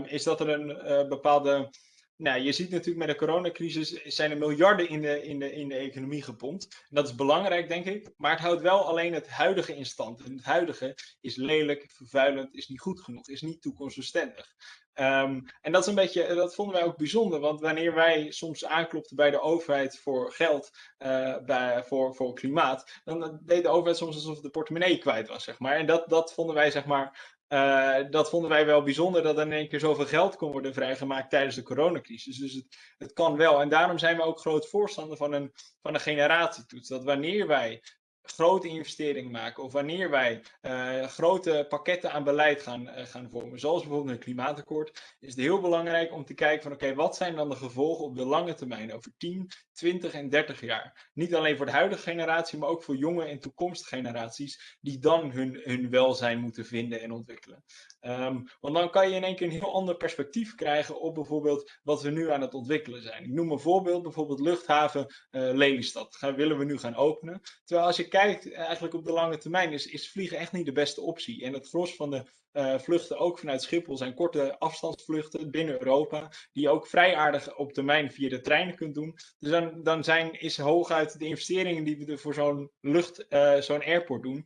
S2: is dat er een uh, bepaalde nou, je ziet natuurlijk met de coronacrisis zijn er miljarden in de, in de, in de economie gepompt. En dat is belangrijk, denk ik. Maar het houdt wel alleen het huidige in stand. En het huidige is lelijk, vervuilend, is niet goed genoeg, is niet toekomstbestendig. Um, en dat is een beetje, dat vonden wij ook bijzonder, want wanneer wij soms aanklopten bij de overheid voor geld, uh, bij, voor, voor klimaat, dan deed de overheid soms alsof de portemonnee kwijt was, zeg maar. En dat, dat vonden wij, zeg maar, uh, dat vonden wij wel bijzonder dat er in één keer zoveel geld kon worden vrijgemaakt tijdens de coronacrisis. Dus het, het kan wel. En daarom zijn we ook groot voorstander van een, van een generatietoets. Dat wanneer wij grote investeringen maken of wanneer wij uh, grote pakketten aan beleid gaan, uh, gaan vormen, zoals bijvoorbeeld een klimaatakkoord, is het heel belangrijk om te kijken van oké, wat zijn dan de gevolgen op de lange termijn, over 10, 20 en 30 jaar. Niet alleen voor de huidige generatie, maar ook voor jonge en toekomstige generaties die dan hun, hun welzijn moeten vinden en ontwikkelen. Um, want dan kan je in één keer een heel ander perspectief krijgen op bijvoorbeeld wat we nu aan het ontwikkelen zijn. Ik noem een voorbeeld, bijvoorbeeld luchthaven uh, Lelystad. Gaan, willen we nu gaan openen. Terwijl als je kijkt eigenlijk op de lange termijn is, is vliegen echt niet de beste optie. En het gros van de uh, vluchten ook vanuit Schiphol zijn korte afstandsvluchten binnen Europa, die je ook vrij aardig op termijn via de treinen kunt doen. Dus dan, dan zijn, is hooguit de investeringen die we voor zo'n lucht, uh, zo'n airport doen,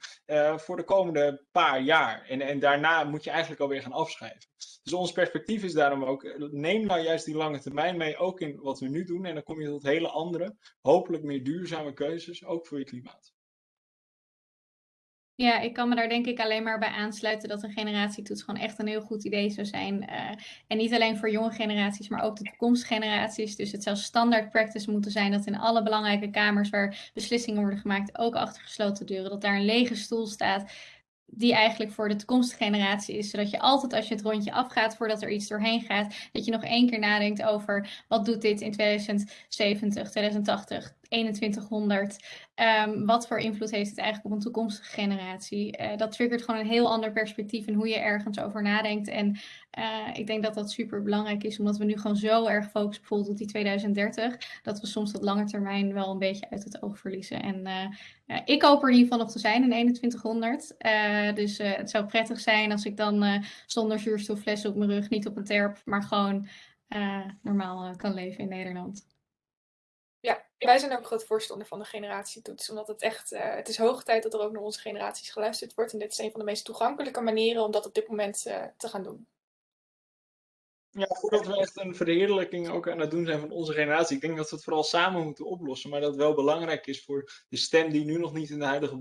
S2: voor de komende paar jaar. En, en daarna moet je eigenlijk alweer gaan afschrijven. Dus ons perspectief is daarom ook, neem nou juist die lange termijn mee, ook in wat we nu doen. En dan kom je tot hele andere, hopelijk meer duurzame keuzes, ook voor je klimaat.
S1: Ja, ik kan me daar denk ik alleen maar bij aansluiten dat een generatietoets gewoon echt een heel goed idee zou zijn. Uh, en niet alleen voor jonge generaties, maar ook de toekomstige generaties. Dus het zou standaard practice moeten zijn dat in alle belangrijke kamers waar beslissingen worden gemaakt, ook achter gesloten deuren, dat daar een lege stoel staat die eigenlijk voor de toekomstige generatie is. Zodat je altijd als je het rondje afgaat voordat er iets doorheen gaat, dat je nog één keer nadenkt over wat doet dit in 2070, 2080, 2100. Um, wat voor invloed heeft het eigenlijk op een toekomstige generatie? Uh, dat triggert gewoon een heel ander perspectief in hoe je ergens over nadenkt. En uh, ik denk dat dat super belangrijk is, omdat we nu gewoon zo erg focussen bijvoorbeeld op die 2030, dat we soms dat lange termijn wel een beetje uit het oog verliezen. En uh, ik hoop er in ieder geval nog te zijn in 2100. dus het zou prettig zijn als ik dan zonder zuurstofflessen op mijn rug, niet op een terp, maar gewoon normaal kan leven in Nederland.
S3: Ja, wij zijn ook groot voorstander van de generatietoets. Omdat het echt, uh, het is hoog tijd dat er ook naar onze generaties geluisterd wordt. En dit is een van de meest toegankelijke manieren om dat op dit moment uh, te gaan doen.
S2: Ja, voordat we echt een verheerlijking ook aan het doen zijn van onze generatie. Ik denk dat we het vooral samen moeten oplossen. Maar dat wel belangrijk is voor de stem die nu nog niet in de huidige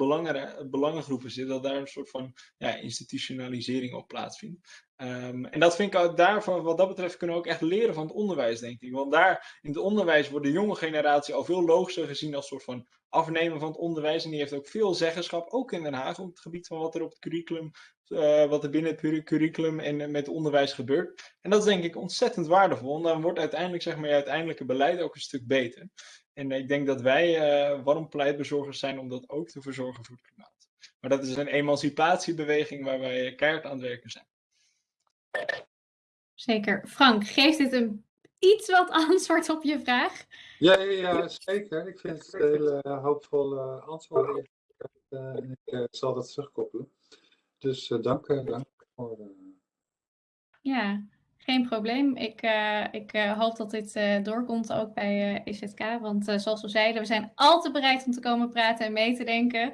S2: belangengroepen zit. Dat daar een soort van ja, institutionalisering op plaatsvindt. Um, en dat vind ik ook daarvan, wat dat betreft, kunnen we ook echt leren van het onderwijs, denk ik. Want daar in het onderwijs wordt de jonge generatie al veel logischer gezien als soort van afnemen van het onderwijs. En die heeft ook veel zeggenschap, ook in Den Haag, op het gebied van wat er op het curriculum, uh, wat er binnen het curriculum en met het onderwijs gebeurt. En dat is denk ik ontzettend waardevol. En dan wordt uiteindelijk, zeg maar, je uiteindelijke beleid ook een stuk beter. En ik denk dat wij uh, warm pleitbezorgers zijn om dat ook te verzorgen voor het klimaat. Maar dat is een emancipatiebeweging waar wij keihard aan het werken zijn.
S1: Zeker. Frank, geeft dit een iets wat antwoord op je vraag?
S4: Ja, ja, ja zeker. Ik vind het een hele hoopvolle antwoord. Uh, en ik uh, zal dat terugkoppelen. Dus uh, dank, dank voor.
S1: Ja, geen probleem. Ik, uh, ik uh, hoop dat dit uh, doorkomt ook bij EZK. Want zoals we zeiden, we zijn altijd bereid om te komen praten en mee te denken.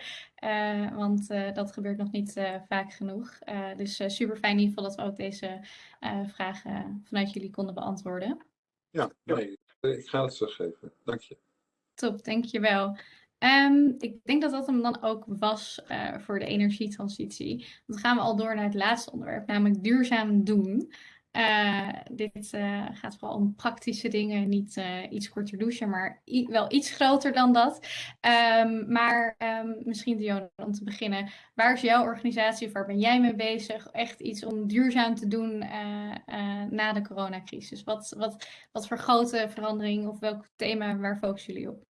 S1: want dat gebeurt nog niet vaak genoeg. dus super fijn in ieder geval dat we ook deze vragen vanuit jullie konden beantwoorden.
S4: Ja, nee, ik ga het teruggeven. Dank je.
S1: Top, dankjewel. Um, ik denk dat dat hem dan ook was voor de energietransitie. Dan gaan we al door naar het laatste onderwerp, namelijk duurzaam doen. Uh, dit uh, gaat vooral om praktische dingen, niet uh, iets korter douchen, maar wel iets groter dan dat. Um, maar um, misschien Dionne, om te beginnen, waar is jouw organisatie, waar ben jij mee bezig? Echt iets om duurzaam te doen na de coronacrisis. Wat, wat, wat voor grote verandering of welk thema, waar focussen jullie op?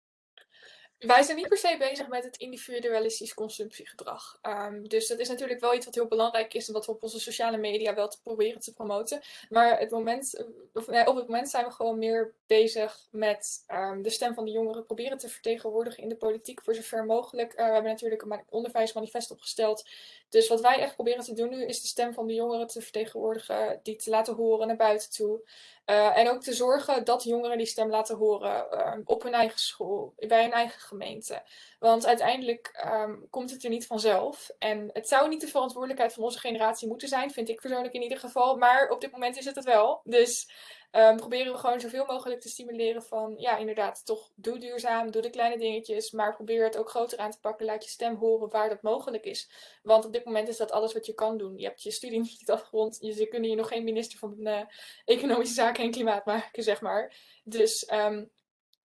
S3: Wij zijn niet per se bezig met het individualistisch consumptiegedrag. Um, dus dat is natuurlijk wel iets wat heel belangrijk is en wat we op onze sociale media wel te proberen te promoten. Maar het moment, eh, of, nee, op het moment zijn we gewoon meer bezig met um, de stem van de jongeren proberen te vertegenwoordigen in de politiek voor zover mogelijk. Uh, we hebben natuurlijk een onderwijsmanifest opgesteld. Dus wat wij echt proberen te doen nu is de stem van de jongeren te vertegenwoordigen, die te laten horen naar buiten toe. Uh, en ook te zorgen dat jongeren die stem laten horen uh, op hun eigen school, bij hun eigen gemeente. Want uiteindelijk um, komt het er niet vanzelf. En het zou niet de verantwoordelijkheid van onze generatie moeten zijn, vind ik persoonlijk in ieder geval. Maar op dit moment is het het wel. Dus um, proberen we gewoon zoveel mogelijk te stimuleren van, ja, inderdaad, toch doe duurzaam, doe de kleine dingetjes, maar probeer het ook groter aan te pakken. Laat je stem horen waar dat mogelijk is. Want op dit moment is dat alles wat je kan doen. Je hebt je studie niet afgerond, je, ze kunnen je nog geen minister van uh, Economische Zaken en Klimaat maken, zeg maar. Dus um,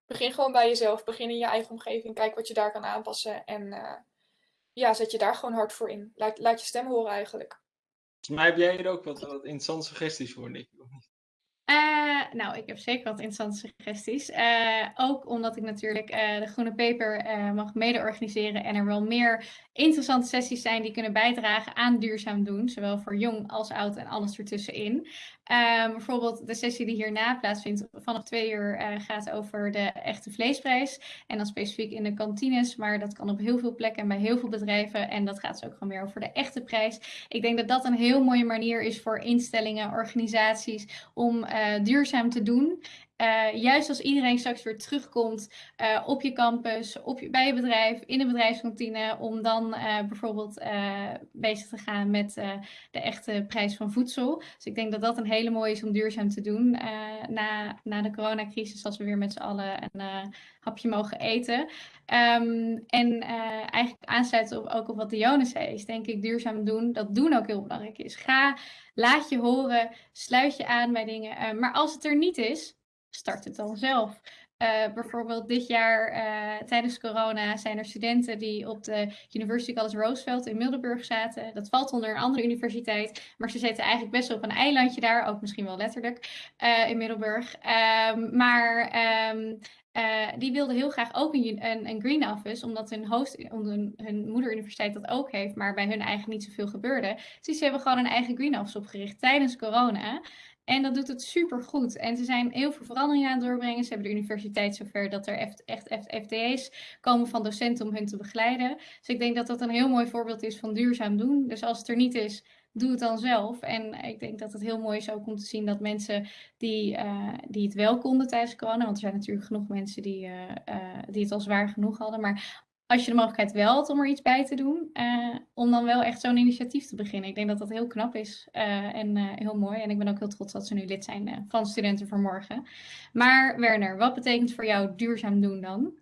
S3: begin gewoon bij jezelf, begin in je eigen omgeving, kijk wat je daar kan aanpassen en uh, ja, zet je daar gewoon hard voor in. Laat, laat je stem horen eigenlijk.
S2: Volgens mij heb jij er ook wat, wat interessante suggesties voor, Nick.
S1: Uh, nou, ik heb zeker wat interessante suggesties. Uh, ook omdat ik natuurlijk uh, de Groene Paper mag mede-organiseren en er wel meer interessante sessies zijn die kunnen bijdragen aan duurzaam doen, zowel voor jong als oud en alles ertussenin. Um, bijvoorbeeld de sessie die hierna plaatsvindt vanaf twee uur uh, gaat over de echte vleesprijs. En dan specifiek in de kantines, maar dat kan op heel veel plekken en bij heel veel bedrijven. En dat gaat dus ook gewoon meer over de echte prijs. Ik denk dat dat een heel mooie manier is voor instellingen, organisaties om uh, duurzaam te doen. Uh, juist als iedereen straks weer terugkomt uh, op je campus, op je, bij je bedrijf, in de bedrijfskantine, om dan uh, bijvoorbeeld bezig te gaan met de echte prijs van voedsel. Dus ik denk dat dat een hele mooie is om duurzaam te doen na, na de coronacrisis, als we weer met z'n allen een hapje mogen eten. Um, en eigenlijk aansluiten op, ook op wat Dionne zei, is denk ik duurzaam doen, dat doen ook heel belangrijk is. Ga, laat je horen, sluit je aan bij dingen. maar als het er niet is, start het dan zelf. Uh, bijvoorbeeld dit jaar uh, tijdens corona zijn er studenten die op de University College Roosevelt in Middelburg zaten. Dat valt onder een andere universiteit, maar ze zitten eigenlijk best op een eilandje daar, ook misschien wel letterlijk uh, in Middelburg. Um, maar um, die wilden heel graag ook een, een, een green office, omdat hun, omdat hun, hun moederuniversiteit dat ook heeft, maar bij hun eigen niet zoveel gebeurde. Dus ze hebben gewoon een eigen green office opgericht tijdens corona. En dat doet het super goed. En ze zijn heel veel veranderingen aan het doorbrengen. Ze hebben de universiteit zover dat er echt, echt FTE's komen van docenten om hun te begeleiden. Dus ik denk dat dat een heel mooi voorbeeld is van duurzaam doen. Dus als het er niet is, doe het dan zelf. En ik denk dat het heel mooi is ook om te zien dat mensen die, uh, die het wel konden tijdens corona, want er zijn natuurlijk genoeg mensen die, uh, uh, die het al zwaar genoeg hadden, maar als je de mogelijkheid wel had om er iets bij te doen, om dan wel echt zo'n initiatief te beginnen. Ik denk dat dat heel knap is en heel mooi. En ik ben ook heel trots dat ze nu lid zijn van Studenten voor Morgen. Maar Werner, wat betekent voor jou duurzaam doen dan?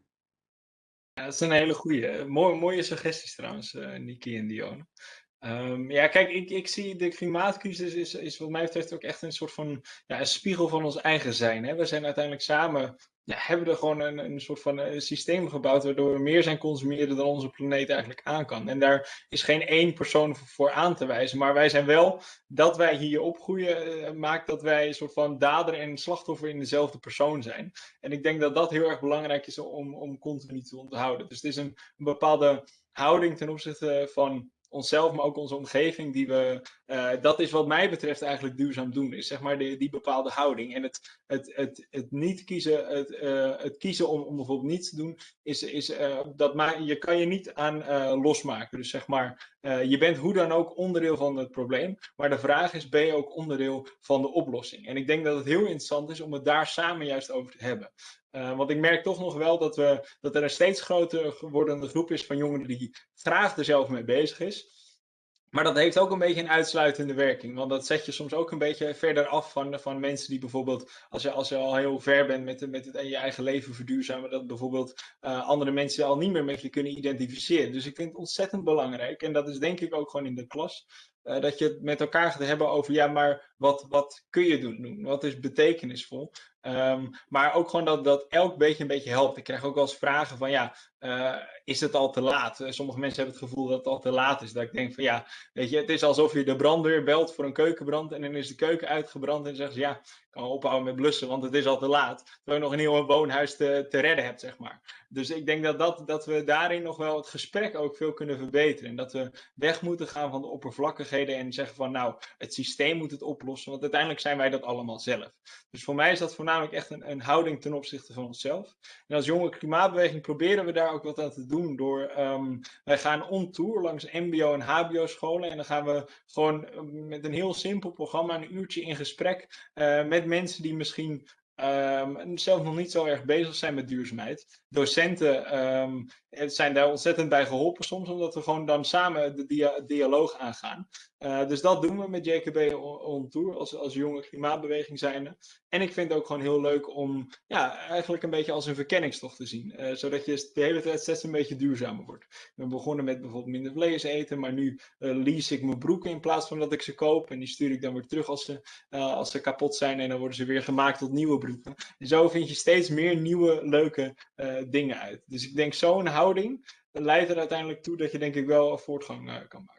S2: Ja, dat is een hele goede. Mooie, mooie suggesties trouwens, Niki en Dione. Um, ja, kijk, ik, ik zie de klimaatcrisis is, is wat mij betreft ook echt een soort van ja, een spiegel van ons eigen zijn. Hè? We zijn uiteindelijk samen ja, hebben er gewoon een, een soort van een eh, systeem gebouwd waardoor we meer zijn consumeren dan onze planeet eigenlijk aan kan. En daar is geen één persoon voor aan te wijzen. Maar wij zijn wel, dat wij hier opgroeien, uh, maakt dat wij een soort van dader en slachtoffer in dezelfde persoon zijn. En ik denk dat dat heel erg belangrijk is om, om continu te onthouden. Dus het is een bepaalde houding ten opzichte van onszelf, maar ook onze omgeving, die we, uh, dat is wat mij betreft eigenlijk duurzaam doen, is zeg maar die, bepaalde houding. En het, het, het, het niet kiezen, het, uh, het kiezen om, om bijvoorbeeld niets te doen, is, is uh, dat je kan je niet aan losmaken. Dus zeg maar, je bent hoe dan ook onderdeel van het probleem, maar de vraag is, ben je ook onderdeel van de oplossing? En ik denk dat het heel interessant is om het daar samen juist over te hebben. Want ik merk toch nog wel dat, we, dat er een steeds groter wordende groep is van jongeren die graag er zelf mee bezig is. Maar dat heeft ook een beetje een uitsluitende werking. Want dat zet je soms ook een beetje verder af van, van mensen die bijvoorbeeld, als je, als je al heel ver bent met, met het in je eigen leven verduurzamen, dat bijvoorbeeld uh, andere mensen al niet meer met je kunnen identificeren. Dus ik vind het ontzettend belangrijk. En dat is denk ik ook gewoon in de klas. Uh, dat je het met elkaar gaat hebben over, ja, maar wat, wat kun je doen? Wat is betekenisvol? Um, maar ook gewoon dat, dat elk beetje een beetje helpt. Ik krijg ook wel eens vragen van, ja, uh, is het al te laat? Uh, sommige mensen hebben het gevoel dat het al te laat is. Dat ik denk van, ja, weet je, het is alsof je de brandweer belt voor een keukenbrand en dan is de keuken uitgebrand en dan zeggen ze, ja, kan ophouden met blussen, want het is al te laat. Terwijl je nog een heel woonhuis te, te redden hebt, zeg maar. Dus ik denk dat, dat, dat we daarin nog wel het gesprek ook veel kunnen verbeteren. En dat we weg moeten gaan van de oppervlakkigheden en zeggen van, nou, het systeem moet het oplossen, want uiteindelijk zijn wij dat allemaal zelf. Dus voor mij is dat voornamelijk echt een, een houding ten opzichte van onszelf. En als jonge klimaatbeweging proberen we daar ook wat aan te doen door, um, wij gaan on tour langs mbo en hbo scholen en dan gaan we gewoon met een heel simpel programma een uurtje in gesprek uh, met mensen die misschien um, zelf nog niet zo erg bezig zijn met duurzaamheid. Docenten um, zijn daar ontzettend bij geholpen soms, omdat we gewoon dan samen de dia dialoog aangaan. Uh, dus dat doen we met JKB on Tour als, als jonge klimaatbeweging zijnde. En ik vind het ook gewoon heel leuk om ja, eigenlijk een beetje als een verkenningstocht te zien. Uh, zodat je de hele tijd steeds een beetje duurzamer wordt. Ben begonnen met bijvoorbeeld minder vlees eten, maar nu uh, lease ik mijn broeken in plaats van dat ik ze koop. En die stuur ik dan weer terug als ze, als ze kapot zijn en dan worden ze weer gemaakt tot nieuwe broeken. En zo vind je steeds meer nieuwe leuke dingen uit. Dus ik denk zo'n houding leidt er uiteindelijk toe dat je denk ik wel voortgang kan maken.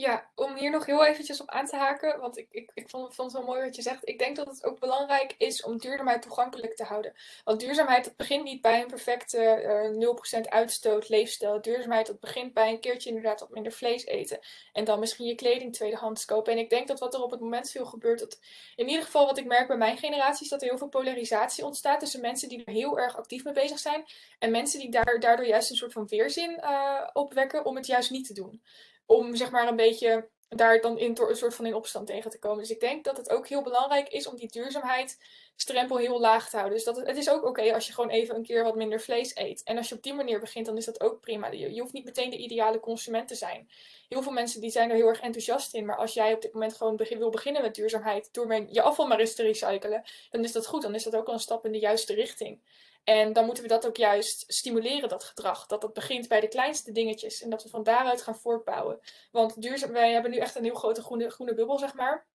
S3: Ja, om hier nog heel eventjes op aan te haken, want ik, ik, ik vond, vond het wel mooi wat je zegt. Ik denk dat het ook belangrijk is om duurzaamheid toegankelijk te houden. Want duurzaamheid, begint niet bij een perfecte uh, 0% uitstoot leefstijl. Duurzaamheid, begint bij een keertje inderdaad wat minder vlees eten. En dan misschien je kleding tweedehands kopen. En ik denk dat wat er op het moment veel gebeurt, dat in ieder geval wat ik merk bij mijn generatie, is dat er heel veel polarisatie ontstaat tussen mensen die er heel erg actief mee bezig zijn. En mensen die daar, daardoor juist een soort van weerzin uh, opwekken om het juist niet te doen om zeg maar een beetje daar dan in, een soort van in opstand tegen te komen. Dus ik denk dat het ook heel belangrijk is om die duurzaamheid strempel heel laag te houden. Dus dat het, is ook oké als je gewoon even een keer wat minder vlees eet. En als je op die manier begint, dan is dat ook prima. Je, hoeft niet meteen de ideale consument te zijn. Heel veel mensen die zijn er heel erg enthousiast in. Maar als jij op dit moment gewoon wil beginnen met duurzaamheid door je afval maar eens te recyclen, dan is dat goed. Dan is dat ook al een stap in de juiste richting. En dan moeten we dat ook juist stimuleren, dat gedrag. Dat dat begint bij de kleinste dingetjes en dat we van daaruit gaan voortbouwen. Want duurzaam, wij hebben nu echt een heel grote groene, groene bubbel, zeg maar.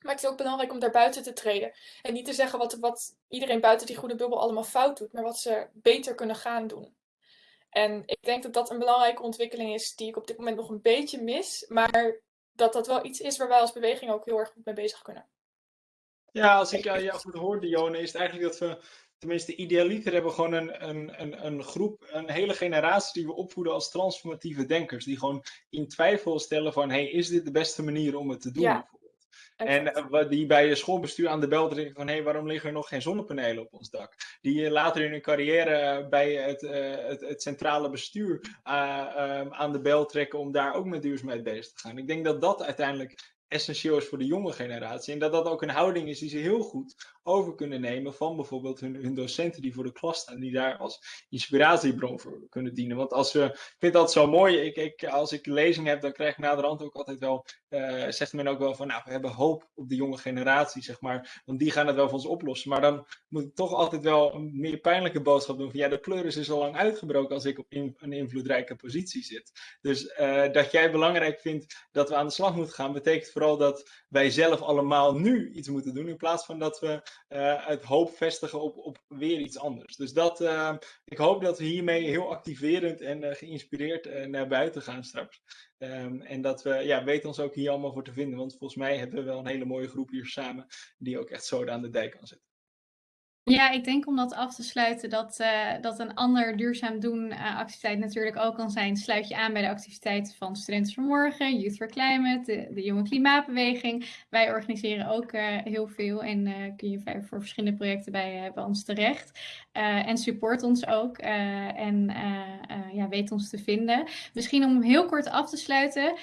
S3: Maar het is ook belangrijk om daar buiten te treden. En niet te zeggen wat, wat iedereen buiten die groene bubbel allemaal fout doet, maar wat ze beter kunnen gaan doen. En ik denk dat dat een belangrijke ontwikkeling is die ik op dit moment nog een beetje mis. Maar dat dat wel iets is waar wij als beweging ook heel erg goed mee bezig kunnen.
S2: Ja, als ik jou goed hoor, Dione, is het eigenlijk dat we tenminste, idealiter hebben we gewoon een, een, een, een groep, een hele generatie die we opvoeden als transformatieve denkers. Die gewoon in twijfel stellen van, hey, is dit de beste manier om het te doen?
S3: Ja.
S2: En die bij je schoolbestuur aan de bel trekken van hé, hey, waarom liggen er nog geen zonnepanelen op ons dak? Die later in hun carrière bij het, het, het centrale bestuur ehm, aan de bel trekken om daar ook met duurzaamheid bezig te gaan. Ik denk dat dat uiteindelijk essentieel is voor de jonge generatie. En dat dat ook een houding is die ze heel goed over kunnen nemen van bijvoorbeeld hun, hun docenten die voor de klas staan, die daar als inspiratiebron voor kunnen dienen. Want als we, ik vind dat zo mooi, ik, ik, als ik lezing heb, dan krijg ik naderhand ook altijd wel, uh, zegt men ook wel van, nou, we hebben hoop op de jonge generatie, zeg maar, want die gaan het wel voor ons oplossen. Maar dan moet ik toch altijd wel een meer pijnlijke boodschap doen van, ja, de pleuris is al lang uitgebroken als ik op een invloedrijke positie zit. Dus uh, dat jij belangrijk vindt dat we aan de slag moeten gaan, betekent vooral dat wij zelf allemaal nu iets moeten doen, in plaats van dat we uh, het hoop vestigen op, op weer iets anders. Dus dat, uh, ik hoop dat we hiermee heel activerend en uh, geïnspireerd naar buiten gaan straks. Um, en dat we, ja, weten ons ook hier allemaal voor te vinden, want volgens mij hebben we wel een hele mooie groep hier samen, die ook echt zo aan de dijk kan zetten.
S1: Ja, ik denk om dat af te sluiten dat, uh, dat een ander duurzaam doen uh, activiteit natuurlijk ook kan zijn. Sluit je aan bij de activiteiten van Studenten voor Morgen, Youth for Climate, de, Jonge Klimaatbeweging. Wij organiseren ook uh, heel veel en kun je voor verschillende projecten bij, bij ons terecht. en support ons ook en ja, weet ons te vinden. Misschien om heel kort af te sluiten.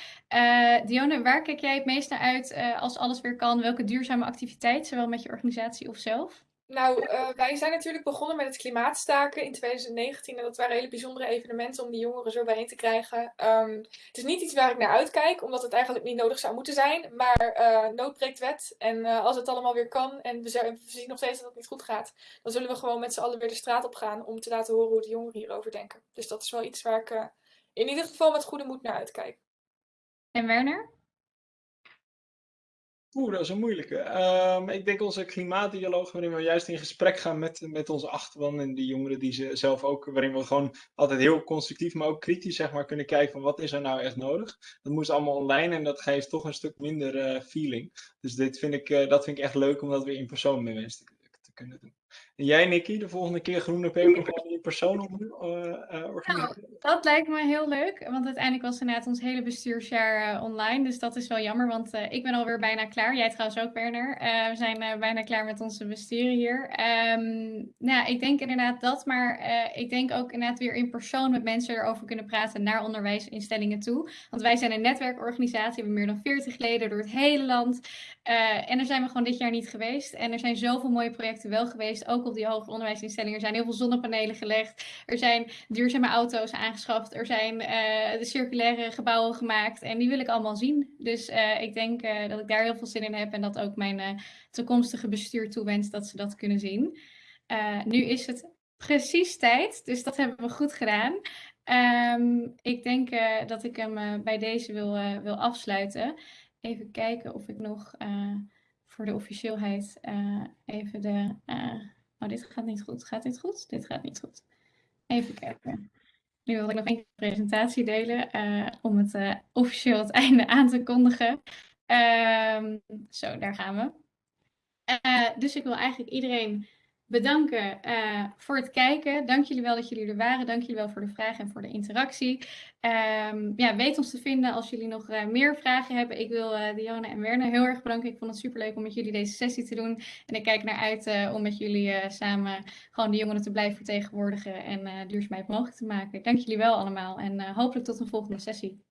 S1: Dione, waar kijk jij het meest naar uit als alles weer kan? Welke duurzame activiteit, zowel met je organisatie of zelf?
S3: Nou, uh, wij zijn natuurlijk begonnen met het klimaatstaken in 2019. En dat waren hele bijzondere evenementen om die jongeren zo bijeen te krijgen. Um, het is niet iets waar ik naar uitkijk, omdat het eigenlijk niet nodig zou moeten zijn. Maar uh, nood breekt wet. En uh, als het allemaal weer kan en we, we, zien nog steeds dat het niet goed gaat, dan zullen we gewoon met z'n allen weer de straat op gaan om te laten horen hoe de jongeren hierover denken. Dus dat is wel iets waar ik in ieder geval met goede moed naar uitkijk.
S1: En Werner?
S2: Oeh, dat is een moeilijke. Um, ik denk onze klimaatdialoog, waarin we juist in gesprek gaan met, met onze achterban en die jongeren die ze zelf ook, waarin we gewoon altijd heel constructief, maar ook kritisch zeg maar, kunnen kijken van wat is er nou echt nodig. Dat moest allemaal online en dat geeft toch een stuk minder uh, feeling. Dus dit vind ik, uh, dat vind ik echt leuk om dat weer in persoon met mensen te kunnen doen. En jij, Nicky, de volgende keer Groene Peper gewoon in persoon op, uh, organiseren?
S1: Nou, dat lijkt me heel leuk, want uiteindelijk was inderdaad ons hele bestuursjaar uh, online. Dus dat is wel jammer, want uh, ik ben alweer bijna klaar. Jij trouwens ook, Werner. we zijn bijna klaar met onze besturen hier. Um, nou, ik denk inderdaad dat, maar ik denk ook inderdaad weer in persoon met mensen erover kunnen praten naar onderwijsinstellingen toe. Want wij zijn een netwerkorganisatie, we hebben meer dan 40 leden door het hele land. en daar zijn we gewoon dit jaar niet geweest. En er zijn zoveel mooie projecten wel geweest, ook die hoger onderwijsinstellingen. Er zijn heel veel zonnepanelen gelegd. Er zijn duurzame auto's aangeschaft. Er zijn uh, de circulaire gebouwen gemaakt. En die wil ik allemaal zien. Dus uh, ik denk uh, dat ik daar heel veel zin in heb. En dat ook mijn toekomstige bestuur toewens dat ze dat kunnen zien. nu is het precies tijd. Dus dat hebben we goed gedaan. Um, ik denk dat ik hem bij deze wil, wil afsluiten. Even kijken of ik nog voor de officieelheid even de Oh, dit gaat niet goed. Gaat dit goed? Dit gaat niet goed. Even kijken. Nu wil ik nog één presentatie delen uh, om het uh, officieel het einde aan te kondigen. Um, zo, daar gaan we. Uh, dus ik wil eigenlijk iedereen bedanken uh, voor het kijken. Dank jullie wel dat jullie er waren. Dank jullie wel voor de vragen en voor de interactie. Um, ja, weet ons te vinden als jullie nog uh, meer vragen hebben. Ik wil uh, Diana en Werner heel erg bedanken. Ik vond het superleuk om met jullie deze sessie te doen. En ik kijk naar uit om met jullie samen gewoon de jongeren te blijven vertegenwoordigen en duurzaamheid mogelijk te maken. Dank jullie wel allemaal en hopelijk tot een volgende sessie.